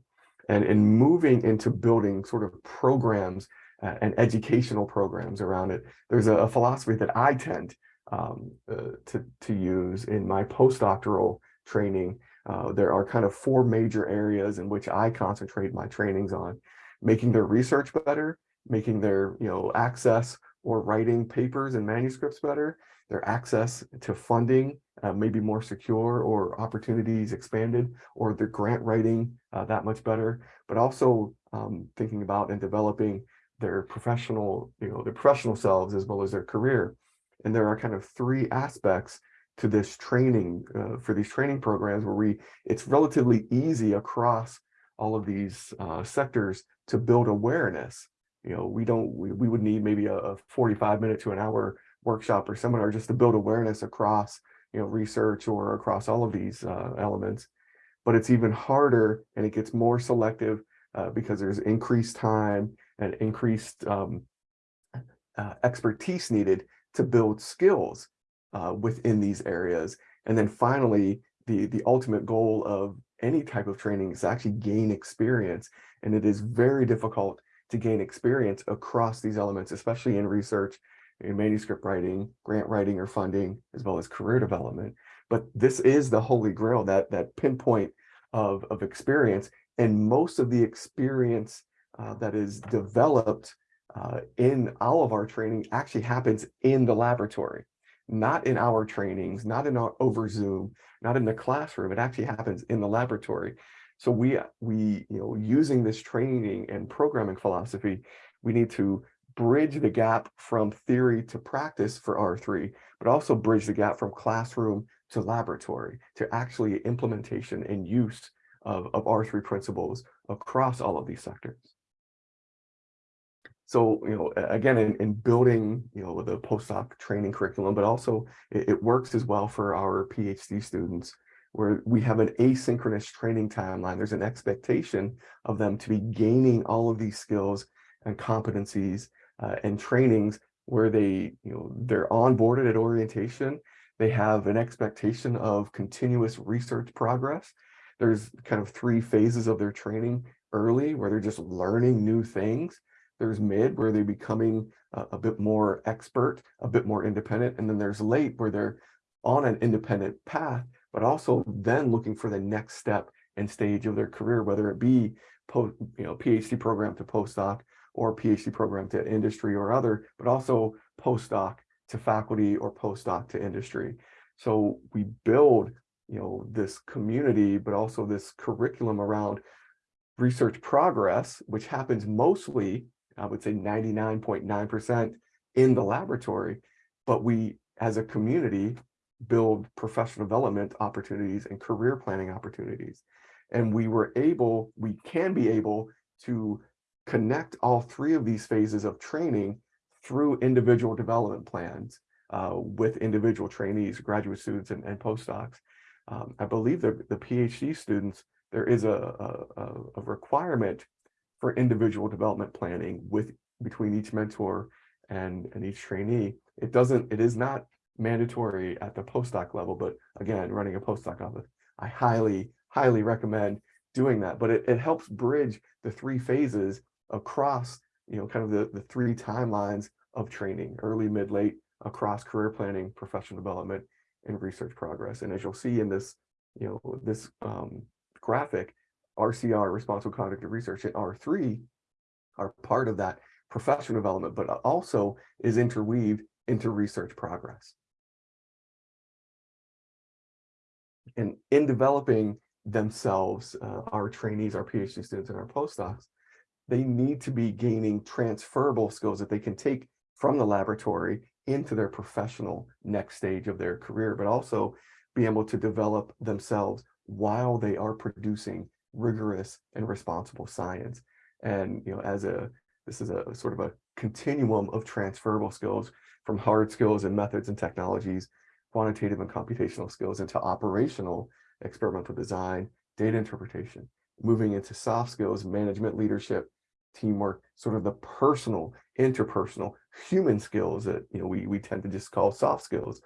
And in moving into building sort of programs uh, and educational programs around it, there's a, a philosophy that I tend um, uh, to, to use in my postdoctoral training. Uh, there are kind of four major areas in which I concentrate my trainings on making their research better, making their you know access or writing papers and manuscripts better, their access to funding uh, maybe more secure or opportunities expanded, or their grant writing uh, that much better, but also um, thinking about and developing their professional, you know, their professional selves as well as their career. And there are kind of three aspects to this training uh, for these training programs where we it's relatively easy across all of these uh, sectors to build awareness. You know, we don't, we, we would need maybe a, a 45 minute to an hour workshop or seminar just to build awareness across, you know, research or across all of these uh, elements. But it's even harder and it gets more selective uh, because there's increased time and increased um, uh, expertise needed to build skills uh, within these areas. And then finally, the, the ultimate goal of any type of training is actually gain experience. And it is very difficult to gain experience across these elements, especially in research, in manuscript writing, grant writing or funding, as well as career development. But this is the holy grail, that, that pinpoint of, of experience. And most of the experience uh, that is developed uh, in all of our training actually happens in the laboratory not in our trainings, not in our over Zoom, not in the classroom. It actually happens in the laboratory. So we, we, you know, using this training and programming philosophy, we need to bridge the gap from theory to practice for R3, but also bridge the gap from classroom to laboratory, to actually implementation and use of, of R3 principles across all of these sectors. So, you know, again, in, in building, you know, the postdoc training curriculum, but also it, it, works as well for our PhD students where we have an asynchronous training timeline. There's an expectation of them to be gaining all of these skills and competencies uh, and trainings where they, you know, they're onboarded at orientation. They have an expectation of continuous research progress. There's kind of three phases of their training early where they're just learning new things. There's mid where they're becoming a, bit more expert, a bit more independent. And then there's late where they're on an independent path, but also then looking for the next step and stage of their career, whether it be post, you know, PhD program to postdoc or PhD program to industry or other, but also postdoc to faculty or postdoc to industry. So we build, you know, this community, but also this curriculum around research progress, which happens mostly, I would say 99.9% in the laboratory, but we as a community build professional development opportunities and career planning opportunities. And we were able, we can be able to connect all three of these phases of training through individual development plans uh, with individual trainees, graduate students, and, and postdocs. Um, I believe that the PhD students, there is a, a, a requirement for individual development planning with between each mentor and, and each trainee. It doesn't, it is not mandatory at the postdoc level, but again, running a postdoc office, I highly, highly recommend doing that. But it, it helps bridge the three phases across, you know, kind of the, the three timelines of training, early, mid, late, across career planning, professional development, and research progress. And as you'll see in this, you know, this um, graphic, RCR, responsible conduct of research, and R3 are part of that professional development, but also is interweaved into research progress. And in developing themselves, uh, our trainees, our PhD students, and our postdocs, they need to be gaining transferable skills that they can take from the laboratory into their professional next stage of their career, but also be able to develop themselves while they are producing rigorous and responsible science. And, you know, as a, this is a sort of a continuum of transferable skills from hard skills and methods and technologies, quantitative and computational skills into operational experimental design, data interpretation, moving into soft skills, management, leadership, teamwork, sort of the personal, interpersonal, human skills that you know we, we tend to just call soft skills.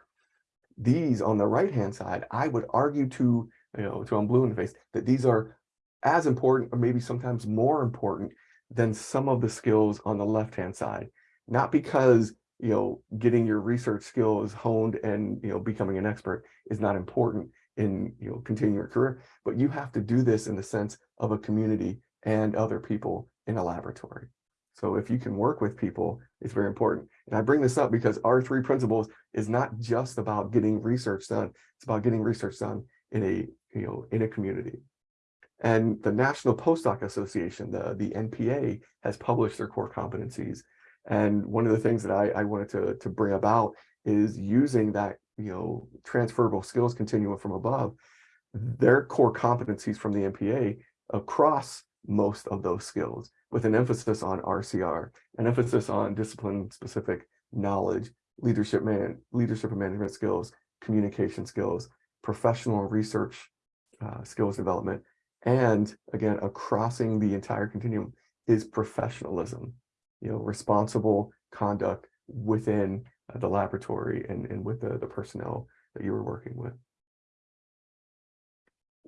These on the right-hand side, I would argue to, you know, to I'm blue in the face, that these are as important or maybe sometimes more important than some of the skills on the left-hand side. Not because, you know, getting your research skills honed and, you know, becoming an expert is not important in, you know, continuing your career, but you have to do this in the sense of a community and other people in a laboratory. So if you can work with people, it's very important. And I bring this up because R3 principles is not just about getting research done. It's about getting research done in a, you know, in a community. And the National Postdoc Association, the, the NPA, has published their core competencies. And one of the things that I, I wanted to, to bring about is using that, you know, transferable skills continuum from above, their core competencies from the NPA across most of those skills with an emphasis on RCR, an emphasis on discipline specific knowledge, leadership man, leadership and management skills, communication skills, professional research uh, skills development, and again, crossing the entire continuum is professionalism, you know, responsible conduct within uh, the laboratory and, and with the, the personnel that you were working with.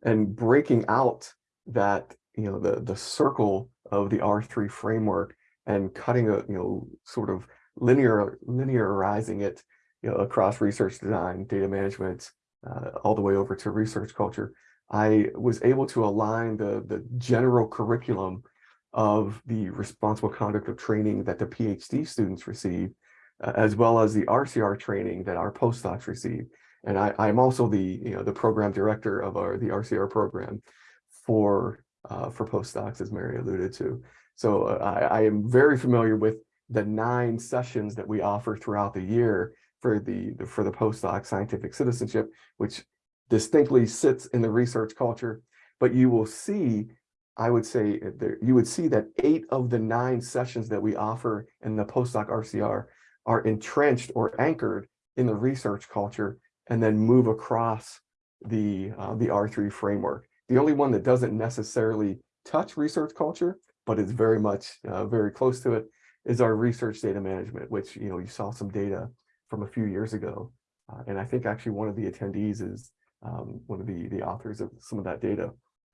And breaking out that you know, the, the circle of the R3 framework and cutting a, you know, sort of linear, linearizing it, you know, across research design, data management, uh, all the way over to research culture, I was able to align the, the general curriculum of the responsible conduct of training that the PhD students receive, uh, as well as the RCR training that our postdocs receive. And I, I'm also the, you know, the program director of our, the RCR program for uh, for postdocs, as Mary alluded to. So uh, I, I, am very familiar with the nine sessions that we offer throughout the year for the, the for the postdoc scientific citizenship, which distinctly sits in the research culture. But you will see, I would say, uh, there, you would see that eight of the nine sessions that we offer in the postdoc RCR are entrenched or anchored in the research culture and then move across the uh, the R3 framework. The only one that doesn't necessarily touch research culture, but is very much uh, very close to it, is our research data management, which, you know, you saw some data from a few years ago. Uh, and I think actually one of the attendees is um, one of the, the authors of some of that data.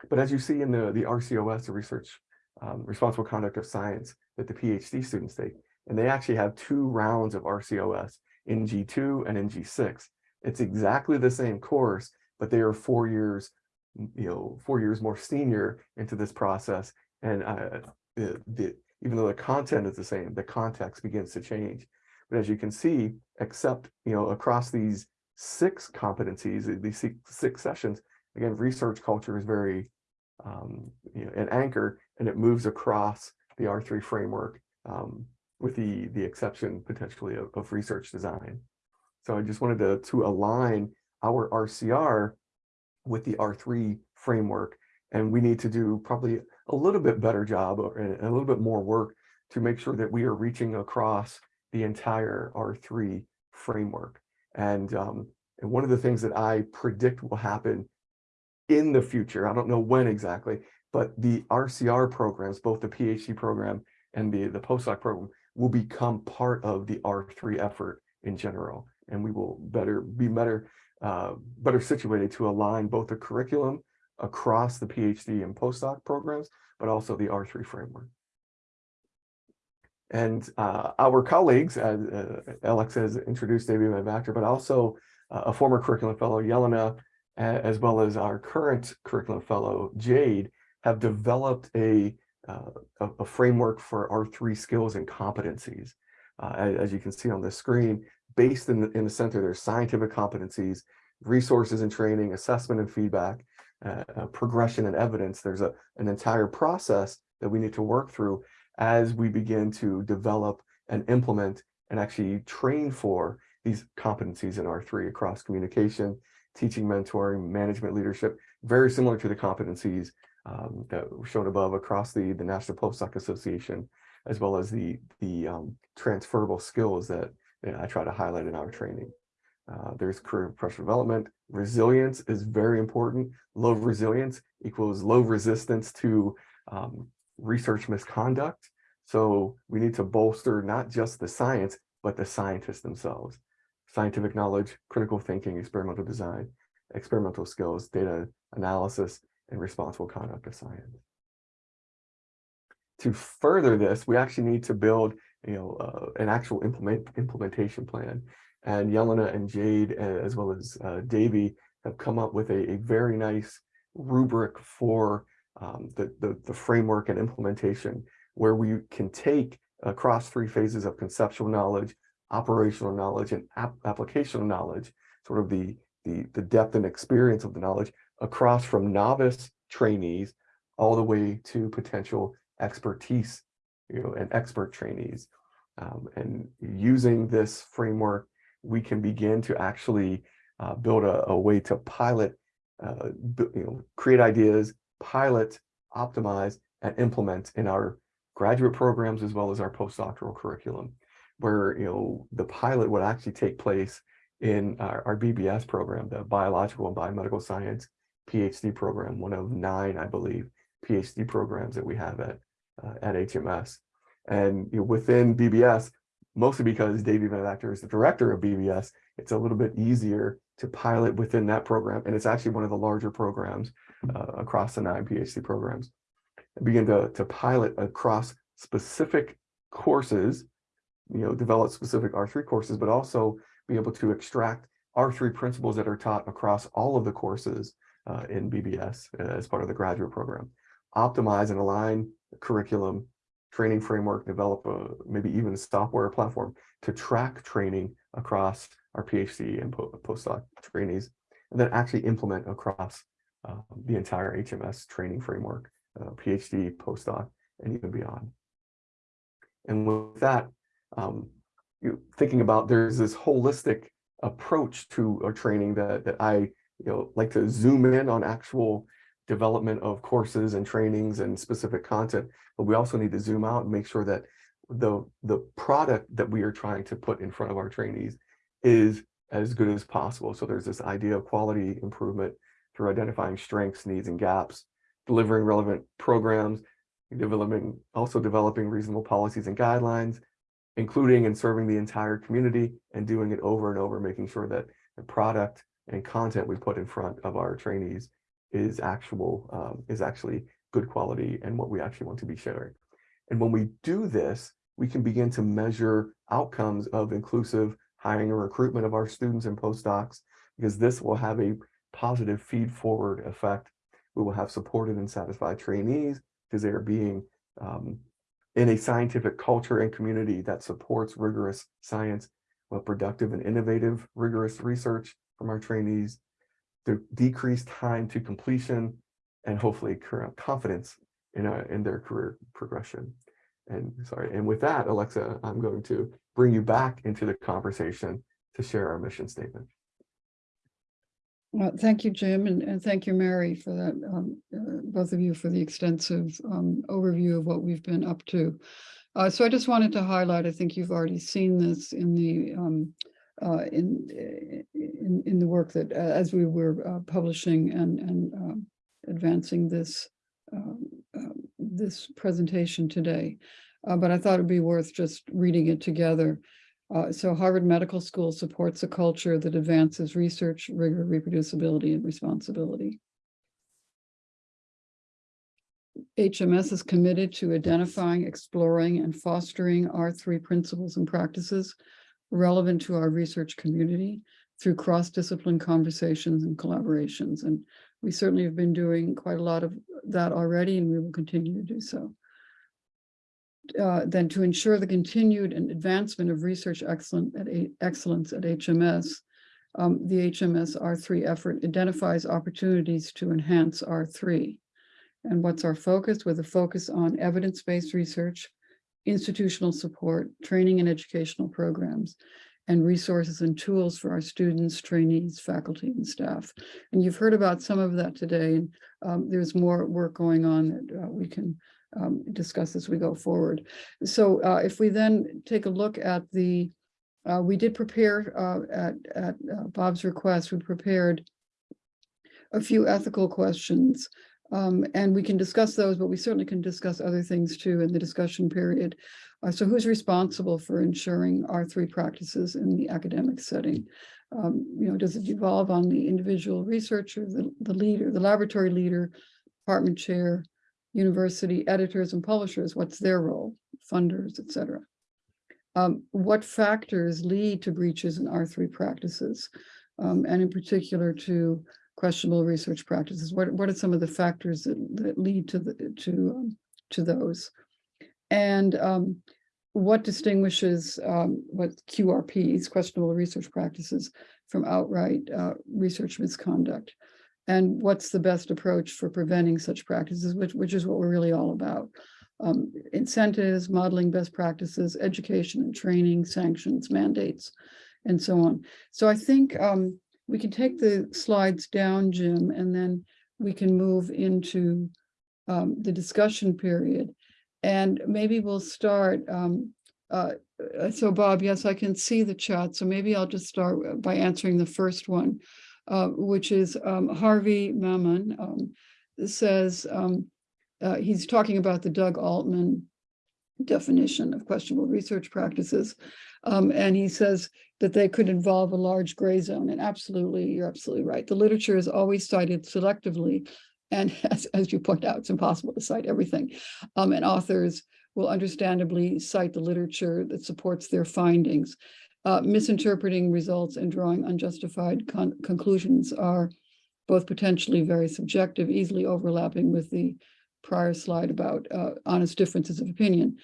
But as you see in the, the RCOS, the research um, responsible conduct of science that the PhD students take, and they actually have two rounds of RCOS in G2 and in G6. It's exactly the same course, but they are four years, you know, four years more senior into this process. And uh, the, the, even though the content is the same, the context begins to change. But as you can see, except, you know, across these six competencies, these six, six sessions, again, research culture is very, um, you know, an anchor, and it moves across the R3 framework um, with the, the exception potentially of, of research design. So I just wanted to, to align our RCR with the R3 framework. And we need to do probably a little bit better job or and a little bit more work to make sure that we are reaching across the entire R3 framework. And, um, and one of the things that I predict will happen in the future, I don't know when exactly, but the RCR programs, both the PhD program and the, the postdoc program will become part of the R3 effort in general. And we will better be better, uh, better situated to align both the curriculum across the PhD and postdoc programs, but also the R3 framework. And uh, our colleagues, as uh, Alex has introduced David Van but also uh, a former curriculum fellow, Yelena, as well as our current curriculum fellow, Jade, have developed a, uh, a, framework for R3 skills and competencies. Uh, as, you can see on the screen, based in the, in the center, there's scientific competencies, resources and training, assessment and feedback, uh, uh, progression and evidence. There's a, an entire process that we need to work through as we begin to develop and implement and actually train for these competencies in R3 across communication, teaching, mentoring, management, leadership, very similar to the competencies um, that were shown above across the, the National Postdoc Association, as well as the, the um, transferable skills that know, I try to highlight in our training. Uh, there's career professional development. Resilience is very important. Low resilience equals low resistance to um, research misconduct. So we need to bolster not just the science, but the scientists themselves. Scientific knowledge, critical thinking, experimental design, experimental skills, data analysis, and responsible conduct of science. To further this, we actually need to build you know, uh, an actual implement, implementation plan. And Yelena and Jade, as well as uh, Davey, have come up with a, a very nice rubric for um, the, the, the framework and implementation where we can take across three phases of conceptual knowledge, operational knowledge, and ap applicational knowledge, sort of the, the, the depth and experience of the knowledge across from novice trainees all the way to potential expertise, you know, and expert trainees. Um, and using this framework, we can begin to actually uh, build a, a, way to pilot, uh, you know, create ideas, pilot, optimize, and implement in our graduate programs as well as our postdoctoral curriculum, where you know the pilot would actually take place in our, our BBS program, the Biological and Biomedical Science PhD program, one of nine, I believe, PhD programs that we have at uh, at HMS. And you know, within BBS, mostly because Davey Van Vactor is the director of BBS, it's a little bit easier to pilot within that program. And it's actually one of the larger programs uh, across the nine PhD programs begin to, to pilot across specific courses, you know, develop specific R3 courses, but also be able to extract R3 principles that are taught across all of the courses uh, in BBS uh, as part of the graduate program. Optimize and align curriculum, training framework, develop a, maybe even a software platform to track training across our PhD and po postdoc trainees, and then actually implement across uh, the entire HMS training framework uh, PhD, postdoc, and even beyond. And with that, um, you thinking about there's this holistic approach to a training that that I you know like to zoom in on actual development of courses and trainings and specific content, but we also need to zoom out and make sure that the the product that we are trying to put in front of our trainees is as good as possible. So there's this idea of quality improvement through identifying strengths, needs, and gaps, delivering relevant programs, developing, also developing reasonable policies and guidelines, including and serving the entire community and doing it over and over, making sure that the product and content we put in front of our trainees is actual, um, is actually good quality and what we actually want to be sharing. And when we do this, we can begin to measure outcomes of inclusive hiring and recruitment of our students and postdocs, because this will have a positive feed forward effect. We will have supported and satisfied trainees because they are being um, in a scientific culture and community that supports rigorous science, but productive and innovative rigorous research from our trainees, the decreased time to completion, and hopefully current confidence in, a, in their career progression. And sorry, and with that, Alexa, I'm going to bring you back into the conversation to share our mission statement. Well, Thank you, Jim, and, and thank you, Mary, for that, um, uh, both of you for the extensive um, overview of what we've been up to. Uh, So I just wanted to highlight, I think you've already seen this in the, um, uh, in, in, in the work that, uh, as we were uh, publishing and, and um, advancing this, um, um, this presentation today. Uh, But I thought it'd be worth just reading it together. Uh, so Harvard Medical School supports a culture that advances research, rigor, reproducibility, and responsibility. HMS is committed to identifying, exploring, and fostering R3 principles and practices relevant to our research community through cross-discipline conversations and collaborations. And we certainly have been doing quite a lot of that already, and we will continue to do so uh, then to ensure the continued and advancement of research excellent at excellence at HMS, um, the HMS R3 effort identifies opportunities to enhance R3. And what's our focus? With a focus on evidence-based research, institutional support, training and educational programs, and resources and tools for our students, trainees, faculty, and staff. And you've heard about some of that today, and um, there's more work going on that uh, we can um, discuss as we go forward. So uh, if we then take a look at the, uh, we did prepare uh, at, at uh, Bob's request, we prepared a few ethical questions. Um, and we can discuss those, but we certainly can discuss other things too in the discussion period. Uh, so who's responsible for ensuring R3 practices in the academic setting? Um, you know, does it devolve on the individual researcher, the, the leader, the laboratory leader, department chair, university editors and publishers, what's their role, funders, et cetera. Um, what factors lead to breaches in R3 practices, um, and in particular to questionable research practices? What, what are some of the factors that, that lead to the, to, um, to those? And um, what distinguishes um, what QRPs, questionable research practices, from outright uh, research misconduct? and what's the best approach for preventing such practices, which, which is what we're really all about. Um, incentives, modeling best practices, education and training, sanctions, mandates, and so on. So I think um, we can take the slides down, Jim, and then we can move into um, the discussion period. And maybe we'll start. Um, uh, so Bob, yes, I can see the chat. So maybe I'll just start by answering the first one uh, which is um, Harvey Mammon, um, says um, uh, he's talking about the Doug Altman definition of questionable research practices. Um, and he says that they could involve a large gray zone. And absolutely, you're absolutely right. The literature is always cited selectively. And as, as you point out, it's impossible to cite everything. Um, and authors will understandably cite the literature that supports their findings uh, misinterpreting results and drawing unjustified con conclusions are both potentially very subjective, easily overlapping with the prior slide about uh, honest differences of opinion.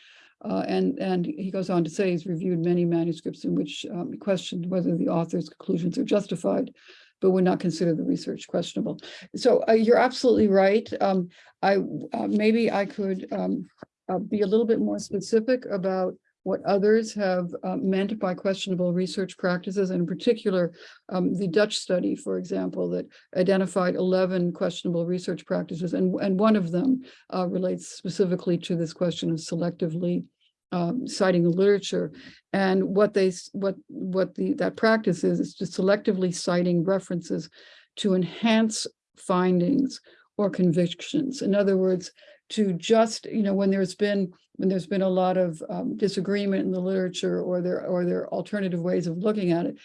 Uh, and, and he goes on to say he's reviewed many manuscripts in which um, questioned whether the author's conclusions are justified, but would not consider the research questionable. So uh, you're absolutely right. Um, I uh, maybe I could um, uh, be a little bit more specific about what others have uh, meant by questionable research practices, and in particular, um, the Dutch study, for example, that identified 11 questionable research practices, and, and one of them uh, relates specifically to this question of selectively um, citing the literature. And what they, what, what the, that practice is, is just selectively citing references to enhance findings or convictions. In other words, to just, you know, when there's been, when there's been a lot of um, disagreement in the literature or there, or there are alternative ways of looking at it,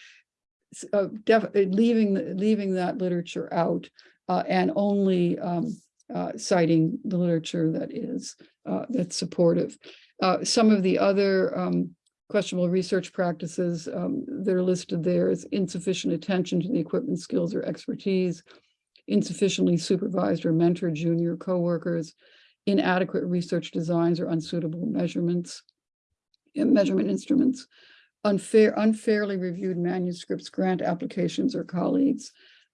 uh, uh, leaving, leaving that literature out uh, and only um, uh, citing the literature that is, uh, that's supportive. Uh, Some of the other um, questionable research practices um, that are listed there is insufficient attention to the equipment skills or expertise, insufficiently supervised or mentored junior coworkers, inadequate research designs or unsuitable measurements, measurement instruments, unfair, unfairly reviewed manuscripts, grant applications or colleagues,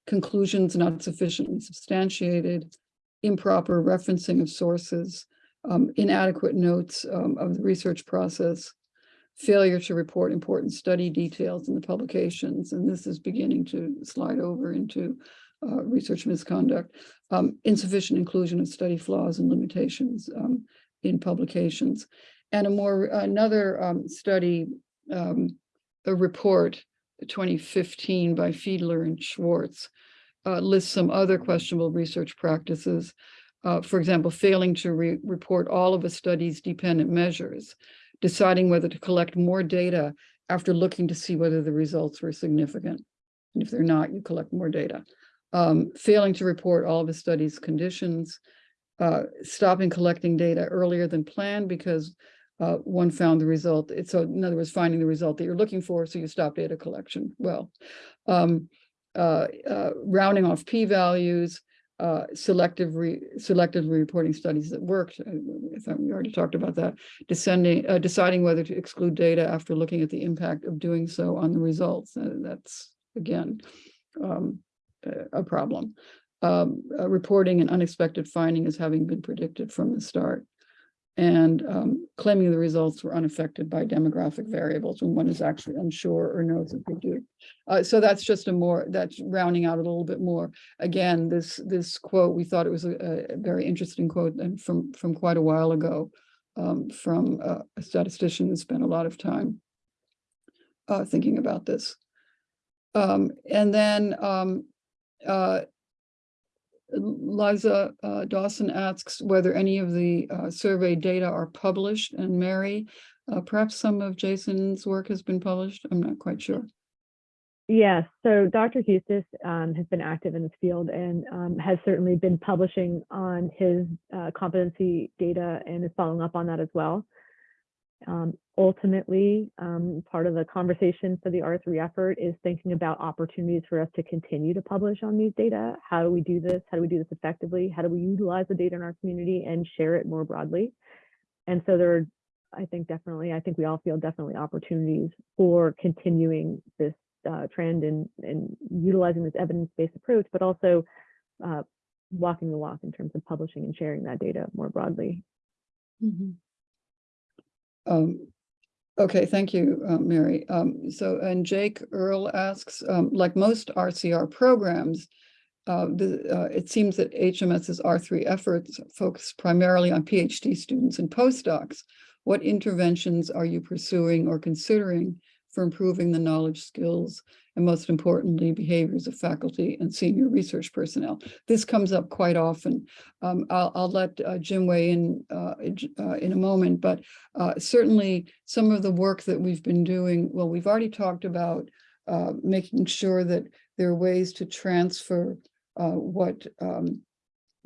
conclusions not sufficiently substantiated, improper referencing of sources, um, inadequate notes um, of the research process, failure to report important study details in the publications, and this is beginning to slide over into uh, research misconduct, um, insufficient inclusion of study flaws and limitations um, in publications. And a more, another um, study, um, a report, 2015 by Fiedler and Schwarz, uh, lists some other questionable research practices. Uh, for example, failing to re- report all of a study's dependent measures, deciding whether to collect more data after looking to see whether the results were significant. And if they're not, you collect more data. Um, failing to report all of the study's conditions, uh, stopping collecting data earlier than planned because uh, one found the result. So in other words, finding the result that you're looking for, so you stop data collection. Well, um, uh, uh, rounding off p-values, uh, selective re, selectively reporting studies that worked. uh, we already talked about that. Descending, uh, deciding whether to exclude data after looking at the impact of doing so on the results. Uh, that's again um, a a problem. Um, uh, reporting an unexpected finding as having been predicted from the start. And um, claiming the results were unaffected by demographic variables when one is actually unsure or knows that they do. Uh, so that's just a more, that's rounding out a little bit more. Again, this, this quote, we thought it was a, a very interesting quote and from, from quite a while ago. Um, from uh, a statistician who spent a lot of time uh, thinking about this. Um, and then um, uh, Liza uh, Dawson asks whether any of the uh, survey data are published, and Mary, uh, perhaps some of Jason's work has been published. I'm not quite sure. Yes, so Dr. Hustis um, has been active in this field and um, has certainly been publishing on his uh, competency data and is following up on that as well. Um, ultimately, um, part of the conversation for the R3 effort is thinking about opportunities for us to continue to publish on these data. How do we do this? How do we do this effectively? How do we utilize the data in our community and share it more broadly? And so there are, I think definitely, I think we all feel definitely opportunities for continuing this uh, trend and and utilizing this evidence-based approach, but also uh, walking the walk in terms of publishing and sharing that data more broadly. Mhm. Um, okay, thank you, uh, Mary. Um, so, and Jake Earl asks, um, like most RCR programs, uh, the, uh, it seems that HMS's R3 efforts focus primarily on PhD students and postdocs. What interventions are you pursuing or considering for improving the knowledge, skills, and most importantly, behaviors of faculty and senior research personnel? This comes up quite often. Um, I'll, I'll let uh, Jim weigh in uh, uh, in a moment, but uh, certainly some of the work that we've been doing, well, we've already talked about uh, making sure that there are ways to transfer uh, what um,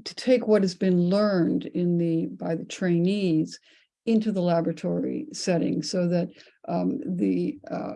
to take what has been learned in the by the trainees into the laboratory setting so that um, the uh,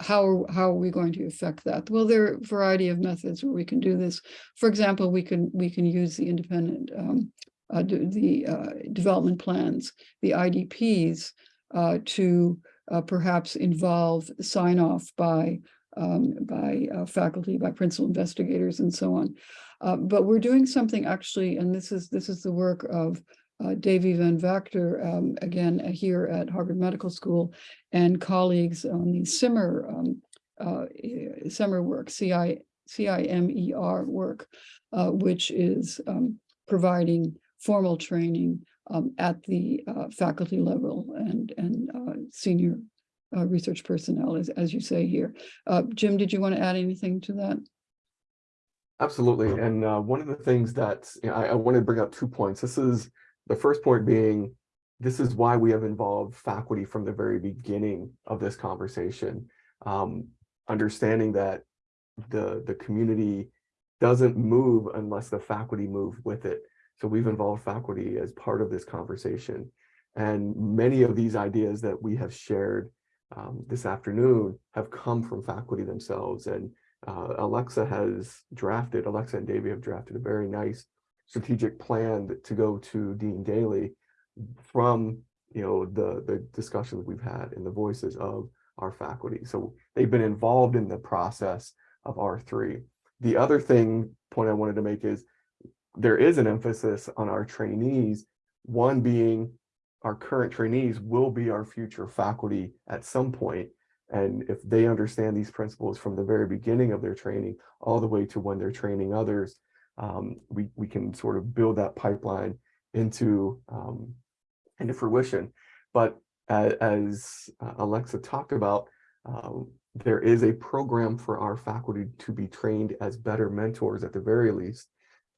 how are, how are we going to affect that? Well, there are a variety of methods where we can do this. For example, we can we can use the independent um, uh, the uh, development plans, the IDPs, uh, to uh, perhaps involve sign off by um, by uh, faculty, by principal investigators, and so on. Uh, but we're doing something actually, and this is this is the work of uh, Davy Van Vactor, um, again uh, here at Harvard Medical School, and colleagues on the CIMER um, uh, work, CI, CIMER work, uh, which is um, providing formal training um, at the uh, faculty level and and uh, senior research personnel, as as you say here. Jim, did you want to add anything to that? Absolutely. And uh, one of the things that you know, I, I want to bring up two points. This is the first point being this is why we have involved faculty from the very beginning of this conversation. Um, understanding that the the community doesn't move unless the faculty move with it. So we've involved faculty as part of this conversation. And many of these ideas that we have shared um, this afternoon have come from faculty themselves. And uh, Alexa has drafted, Alexa and Davey have drafted a very nice strategic plan to go to Dean Daley from, you know, the, the discussions we've had and the voices of our faculty. So they've been involved in the process of R3. The other thing, point I wanted to make is there is an emphasis on our trainees, one being our current trainees will be our future faculty at some point. And if they understand these principles from the very beginning of their training, all the way to when they're training others, um, we, we can sort of build that pipeline into, um, into fruition. But as, uh, Alexa talked about, um, there is a program for our faculty to be trained as better mentors at the very least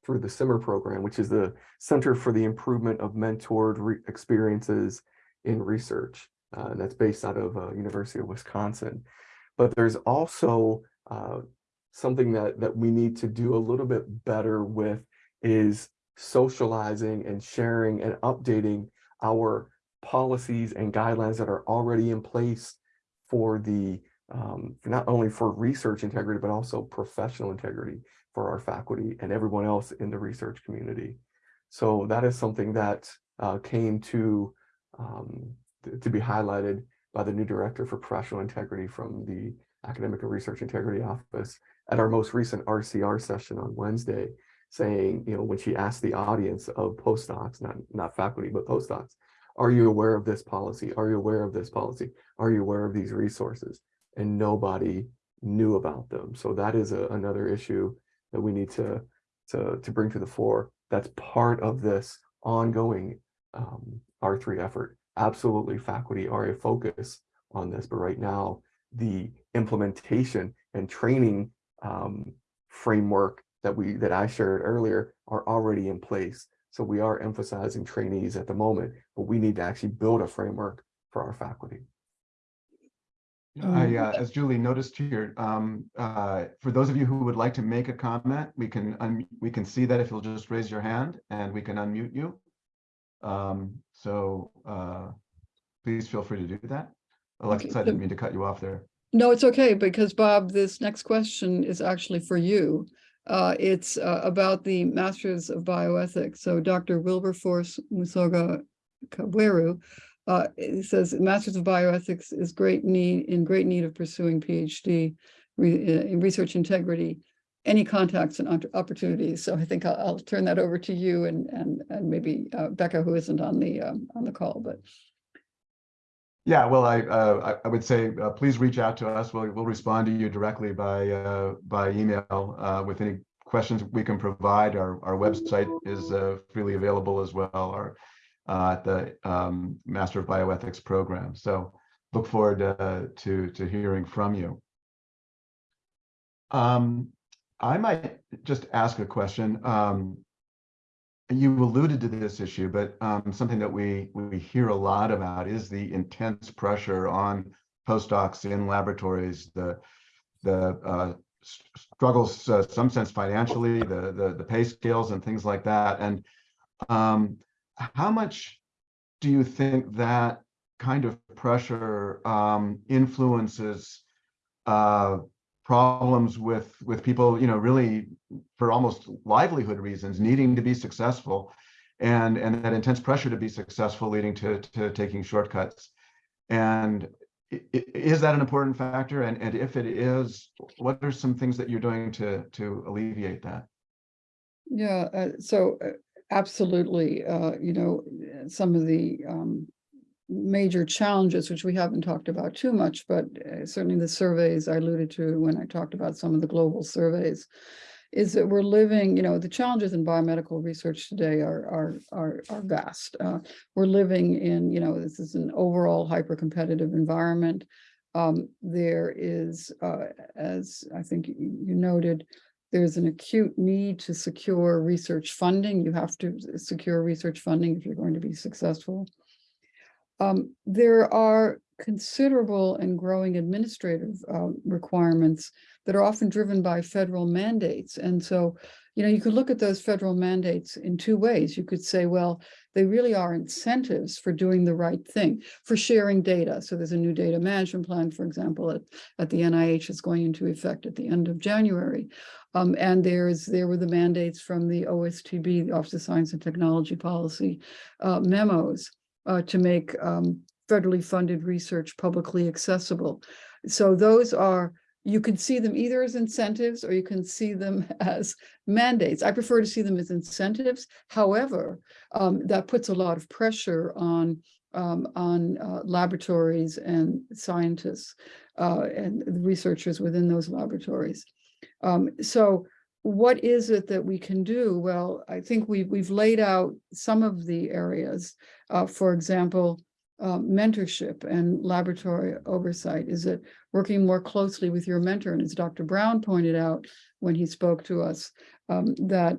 through the CIMER program, which is the Center for the Improvement of Mentored Re Experiences in Research. Uh, that's based out of uh, University of Wisconsin. But there's also uh, something that, that we need to do a little bit better with is socializing and sharing and updating our policies and guidelines that are already in place for the um, not only for research integrity, but also professional integrity for our faculty and everyone else in the research community. So that is something that uh, came to, um, to be highlighted by the new director for professional integrity from the Academic and Research Integrity Office at our most recent RCR session on Wednesday, saying, you know, when she asked the audience of postdocs, not, not faculty, but postdocs, are you aware of this policy? Are you aware of this policy? Are you aware of these resources? And nobody knew about them. So that is a, another issue that we need to, to, to bring to the fore. That's part of this ongoing um, R3 effort. Absolutely, faculty are a focus on this, but right now, the implementation and training um, framework that we that I shared earlier are already in place. So we are emphasizing trainees at the moment, but we need to actually build a framework for our faculty. I, uh, as Julie noticed here, um, uh, for those of you who would like to make a comment, we can, un- we can see that if you'll just raise your hand and we can unmute you. Um, so, uh, please feel free to do that. Alexa, I didn't mean to cut you off there. No, it's okay, because Bob, this next question is actually for you. Uh, it's uh, about the Masters of Bioethics. So Dr. Wilberforce Musoga Kaweru uh, says Masters of Bioethics is great need, in great need of pursuing PhD uh, in research integrity. Any contacts and opportunities? So I think I'll, I'll turn that over to you and, and, and maybe uh, Becca, who isn't on the, um, on the call, but. Yeah, well, I, uh, I, would say, uh, please reach out to us. We'll, we'll respond to you directly by, uh, by email, uh, with any questions we can provide. Our, our website is, uh, freely available as well, our, uh, at the, um, Master of Bioethics program. So look forward, to, to hearing from you. Um, I might just ask a question. Um, you alluded to this issue, but um, something that we we hear a lot about is the intense pressure on postdocs in laboratories, the the uh, struggles, uh, some sense financially, the, the the pay scales and things like that. And um, how much do you think that kind of pressure um, influences uh, problems with with people, you know, really for almost livelihood reasons, needing to be successful, and and that intense pressure to be successful, leading to to taking shortcuts. And is that an important factor? And and if it is, what are some things that you're doing to to alleviate that? Yeah, uh, so uh, absolutely, uh, you know, some of the um, major challenges, which we haven't talked about too much, but uh, certainly the surveys I alluded to when I talked about some of the global surveys, is that we're living, you know, the challenges in biomedical research today are are are are vast. Uh, we're living in, you know, this is an overall hyper-competitive environment. Um, there is, uh, as I think you noted, there's an acute need to secure research funding. You have to secure research funding if you're going to be successful. Um, there are considerable and growing administrative uh, requirements that are often driven by federal mandates. And so, you know, you could look at those federal mandates in two ways. You could say, well, they really are incentives for doing the right thing, for sharing data. So there's a new data management plan, for example, at, at the NIH is going into effect at the end of January. Um, and there's there were the mandates from the OSTP, the Office of Science and Technology Policy uh, memos uh, to make um, federally funded research publicly accessible. So those are, you can see them either as incentives or you can see them as mandates. I prefer to see them as incentives. However, um, that puts a lot of pressure on um, on uh, laboratories and scientists uh, and researchers within those laboratories. Um, so what is it that we can do? Well, I think we've, we've laid out some of the areas. Uh, for example, uh, mentorship and laboratory oversight. Is it working more closely with your mentor? And as Dr. Brown pointed out when he spoke to us, um, that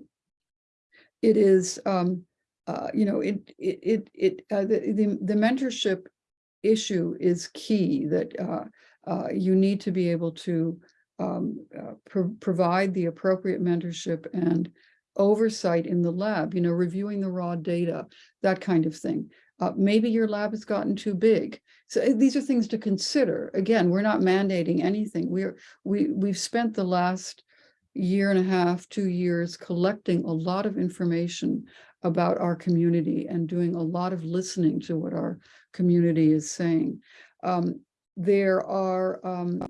it is, um, uh, you know, it, it, it, uh, the, the, the mentorship issue is key that uh, uh, you need to be able to um, uh, pro- provide the appropriate mentorship and oversight in the lab, you know, reviewing the raw data, that kind of thing. Uh, maybe your lab has gotten too big. So uh, these are things to consider. Again, we're not mandating anything. We're, we, we've spent the last year and a half, two years collecting a lot of information about our community and doing a lot of listening to what our community is saying. Um, there are, um,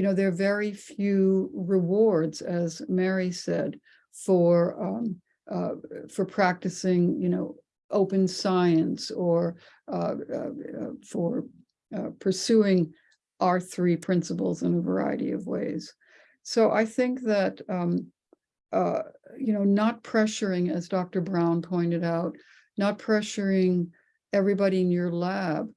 you know, there are very few rewards, as Mary said, for um, uh, for practicing, you know, open science or uh, uh, uh, for uh, pursuing R3 principles in a variety of ways. So I think that, um, uh, you know, not pressuring, as Dr. Brown pointed out, not pressuring everybody in your lab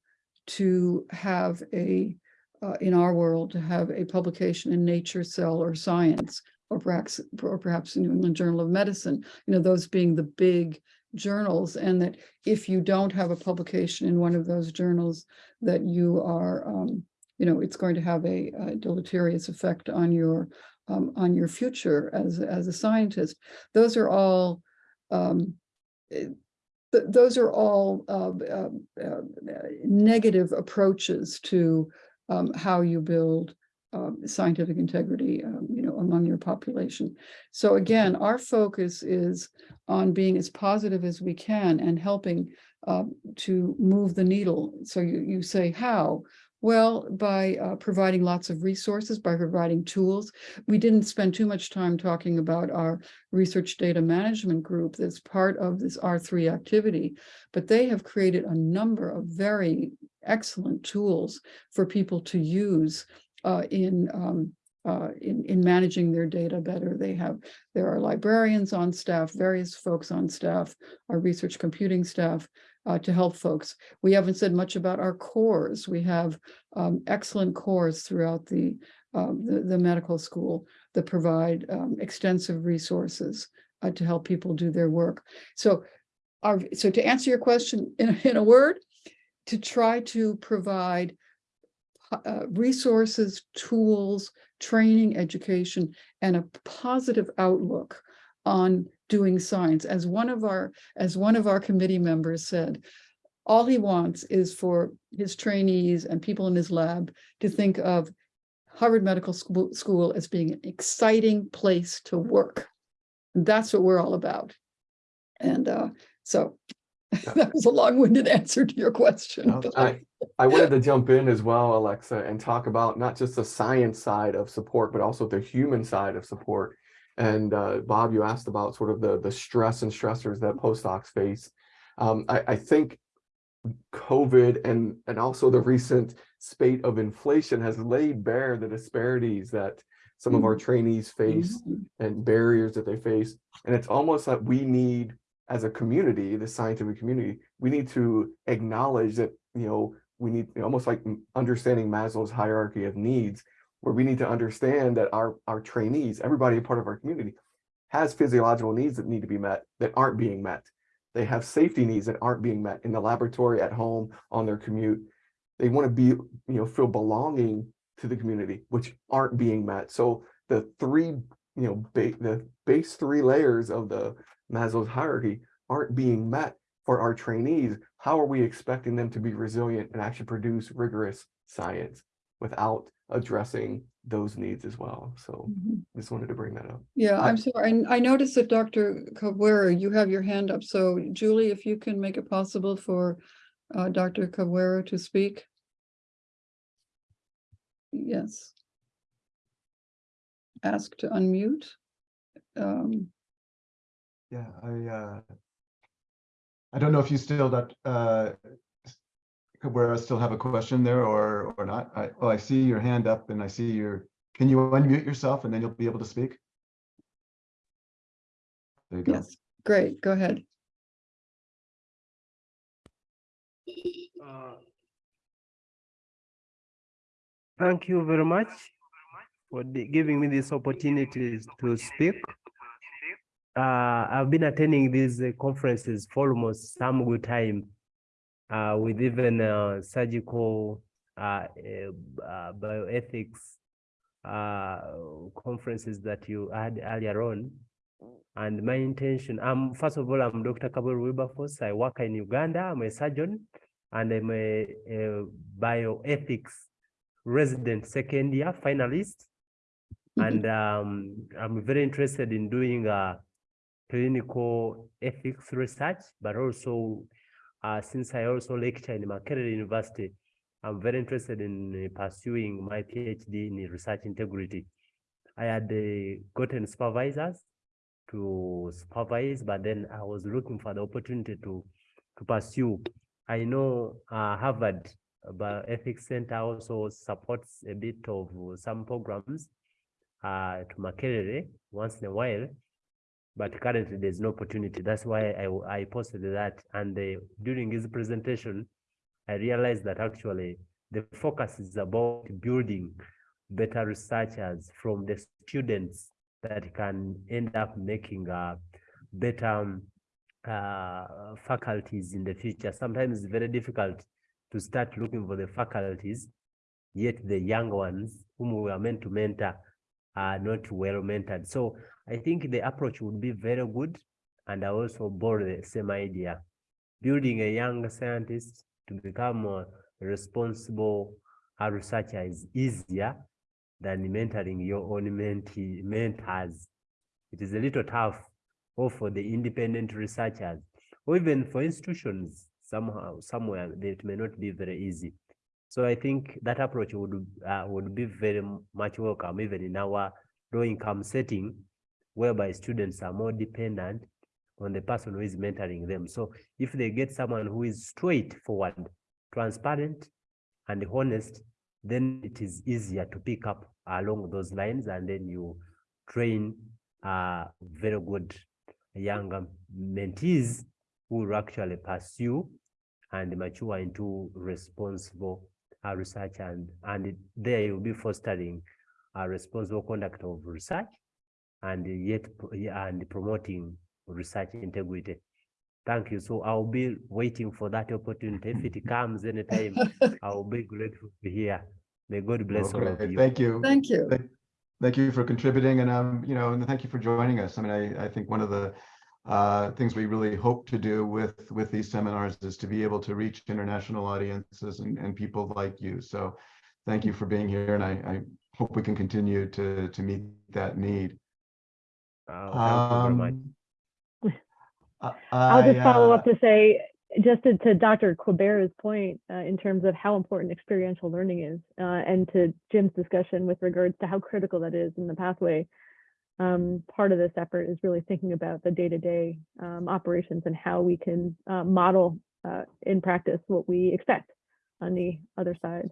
to have a, uh, in our world, to have a publication in Nature, Cell, or Science, or perhaps, or perhaps New England Journal of Medicine, you know, those being the big journals, and that if you don't have a publication in one of those journals, that you are, um, you know, it's going to have a, a deleterious effect on your um, on your future as as a scientist. Those are all um, eh, th- those are all uh, uh, uh, negative approaches to um, how you build um, scientific integrity, um, you know, among your population. So again, our focus is on being as positive as we can and helping um, to move the needle. So you you say how? Well, by uh, providing lots of resources, by providing tools. We didn't spend too much time talking about our research data management group that's part of this R3 activity, but they have created a number of very excellent tools for people to use uh, in, um, uh, in, in managing their data better. They have, there are librarians on staff, various folks on staff, our research computing staff uh, to help folks. We haven't said much about our cores. We have um, excellent cores throughout the, um, the, the medical school that provide um, extensive resources uh, to help people do their work. So our, so to answer your question in, in a word, to try to provide uh, resources, tools, training, education, and a positive outlook on doing science. As one of our, as one of our committee members said, all he wants is for his trainees and people in his lab to think of Harvard Medical School, as being an exciting place to work. That's what we're all about. And uh, so that was a long-winded answer to your question. No, I, I wanted to jump in as well, Alexa, and talk about not just the science side of support, but also the human side of support. And uh, Bob, you asked about sort of the, the stress and stressors that postdocs face. Um, I, I think COVID and, and also the recent spate of inflation has laid bare the disparities that some of our trainees face Mhm. and barriers that they face. And it's almost like we need, as a community, the scientific community, we need to acknowledge that, you know, we need almost like understanding Maslow's hierarchy of needs. where we need to understand that our, our trainees, everybody a part of our community has physiological needs that need to be met that aren't being met. They have safety needs that aren't being met in the laboratory, at home, on their commute. They want to be, you know, feel belonging to the community, which aren't being met. So the three, you know, ba- the base three layers of the Maslow's hierarchy aren't being met for our trainees. How are we expecting them to be resilient and actually produce rigorous science without addressing those needs as well? So Mhm. just wanted to bring that up. Yeah, I- I'm sorry. and I noticed that Dr. Cabrera, you have your hand up. So Julie, if you can make it possible for uh, Dr. Cabrera to speak. Yes. Ask to unmute. Um, Yeah, I, uh, I don't know if you still, that, uh, Cabrera still have a question there or, or not. I, oh, I see your hand up and I see your, can you unmute yourself and then you'll be able to speak? There you go. yes, great, go ahead. Uh, Thank you very much for the- giving me this opportunity to speak. Uh, I've been attending these uh, conferences for almost some good time. Uh, with even uh, surgical uh, uh, bioethics uh, conferences that you had earlier on. And my intention, um, first of all, I'm Dr. Kabul Wilberforce. I work in Uganda. I'm a surgeon and I'm a, a bioethics resident second year finalist. Mhm. And um, I'm very interested in doing uh, clinical ethics research, but also uh, since I also lecture in Makerere University, I'm very interested in uh, pursuing my PhD in research integrity. I had uh, gotten supervisors to supervise, but then I was looking for the opportunity to to pursue. I know uh, Harvard Bioethics Center also supports a bit of some programs uh, to Makerere once in a while, but currently there's no opportunity. That's why I, I posted that. And uh, during his presentation, I realized that actually the focus is about building better researchers from the students that can end up making uh, better um, uh, faculties in the future. Sometimes it's very difficult to start looking for the faculties, yet the young ones whom we are meant to mentor are not well mentored. So I think the approach would be very good. And I also bore the same idea. Building a young scientist to become a responsible researcher is easier than mentoring your own mentee, mentors. It is a little tough or for the independent researchers, or even for institutions somehow, somewhere, it may not be very easy. So I think that approach would, uh, would be very much welcome, even in our low-income setting, whereby students are more dependent on the person who is mentoring them. So if they get someone who is straightforward, transparent, and honest, then it is easier to pick up along those lines, and then you train uh, very good younger mentees who will actually pursue and mature into responsible uh, research and and there you'll be fostering a responsible conduct of research and yet and promoting research integrity. Thank you. So I'll be waiting for that opportunity. If it comes anytime, I'll be grateful to hear. May God bless all of you. thank you. Thank you. Thank- Thank you for contributing and, um, you know, and thank you for joining us. I mean, I, I think one of the uh, things we really hope to do with, with these seminars is to be able to reach international audiences and, and people like you. So thank you for being here and I, I hope we can continue to, to meet that need. Uh, thank you very much. Um, I- I'll just follow up to say, just to, to Dr. Quibera's point, uh, in terms of how important experiential learning is, uh, and to Jim's discussion with regards to how critical that is in the pathway. Um, part of this effort is really thinking about the day-to-day, um, operations and how we can, uh, model, uh, in practice what we expect on the other side.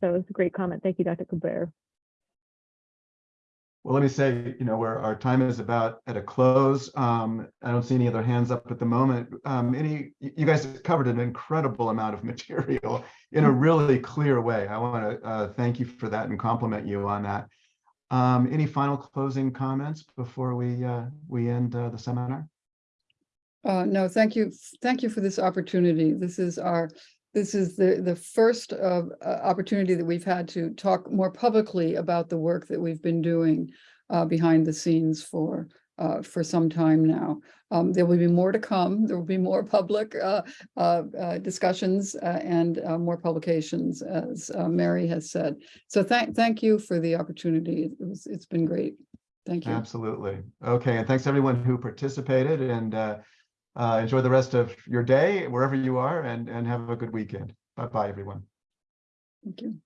So it's a great comment. Thank you, Dr. Quibera. Well, let me say, you know, where our time is about at a close. Um, I don't see any other hands up at the moment. Um, any, you guys covered an incredible amount of material in a really clear way. I want to uh, thank you for that and compliment you on that. Um, any final closing comments before we uh, we end uh, the seminar? Uh, no, thank you. Thank you for this opportunity. This is our, this is the, the first uh, uh, opportunity that we've had to talk more publicly about the work that we've been doing uh, behind the scenes for, uh, for some time now. Um, there will be more to come. There will be more public uh, uh, discussions and more publications, as Mary has said. So thank, thank you for the opportunity. It was, it's been great. Thank you. Absolutely. Okay, and thanks everyone who participated and uh, enjoy the rest of your day wherever you are and and have a good weekend. Bye bye, everyone. Thank you.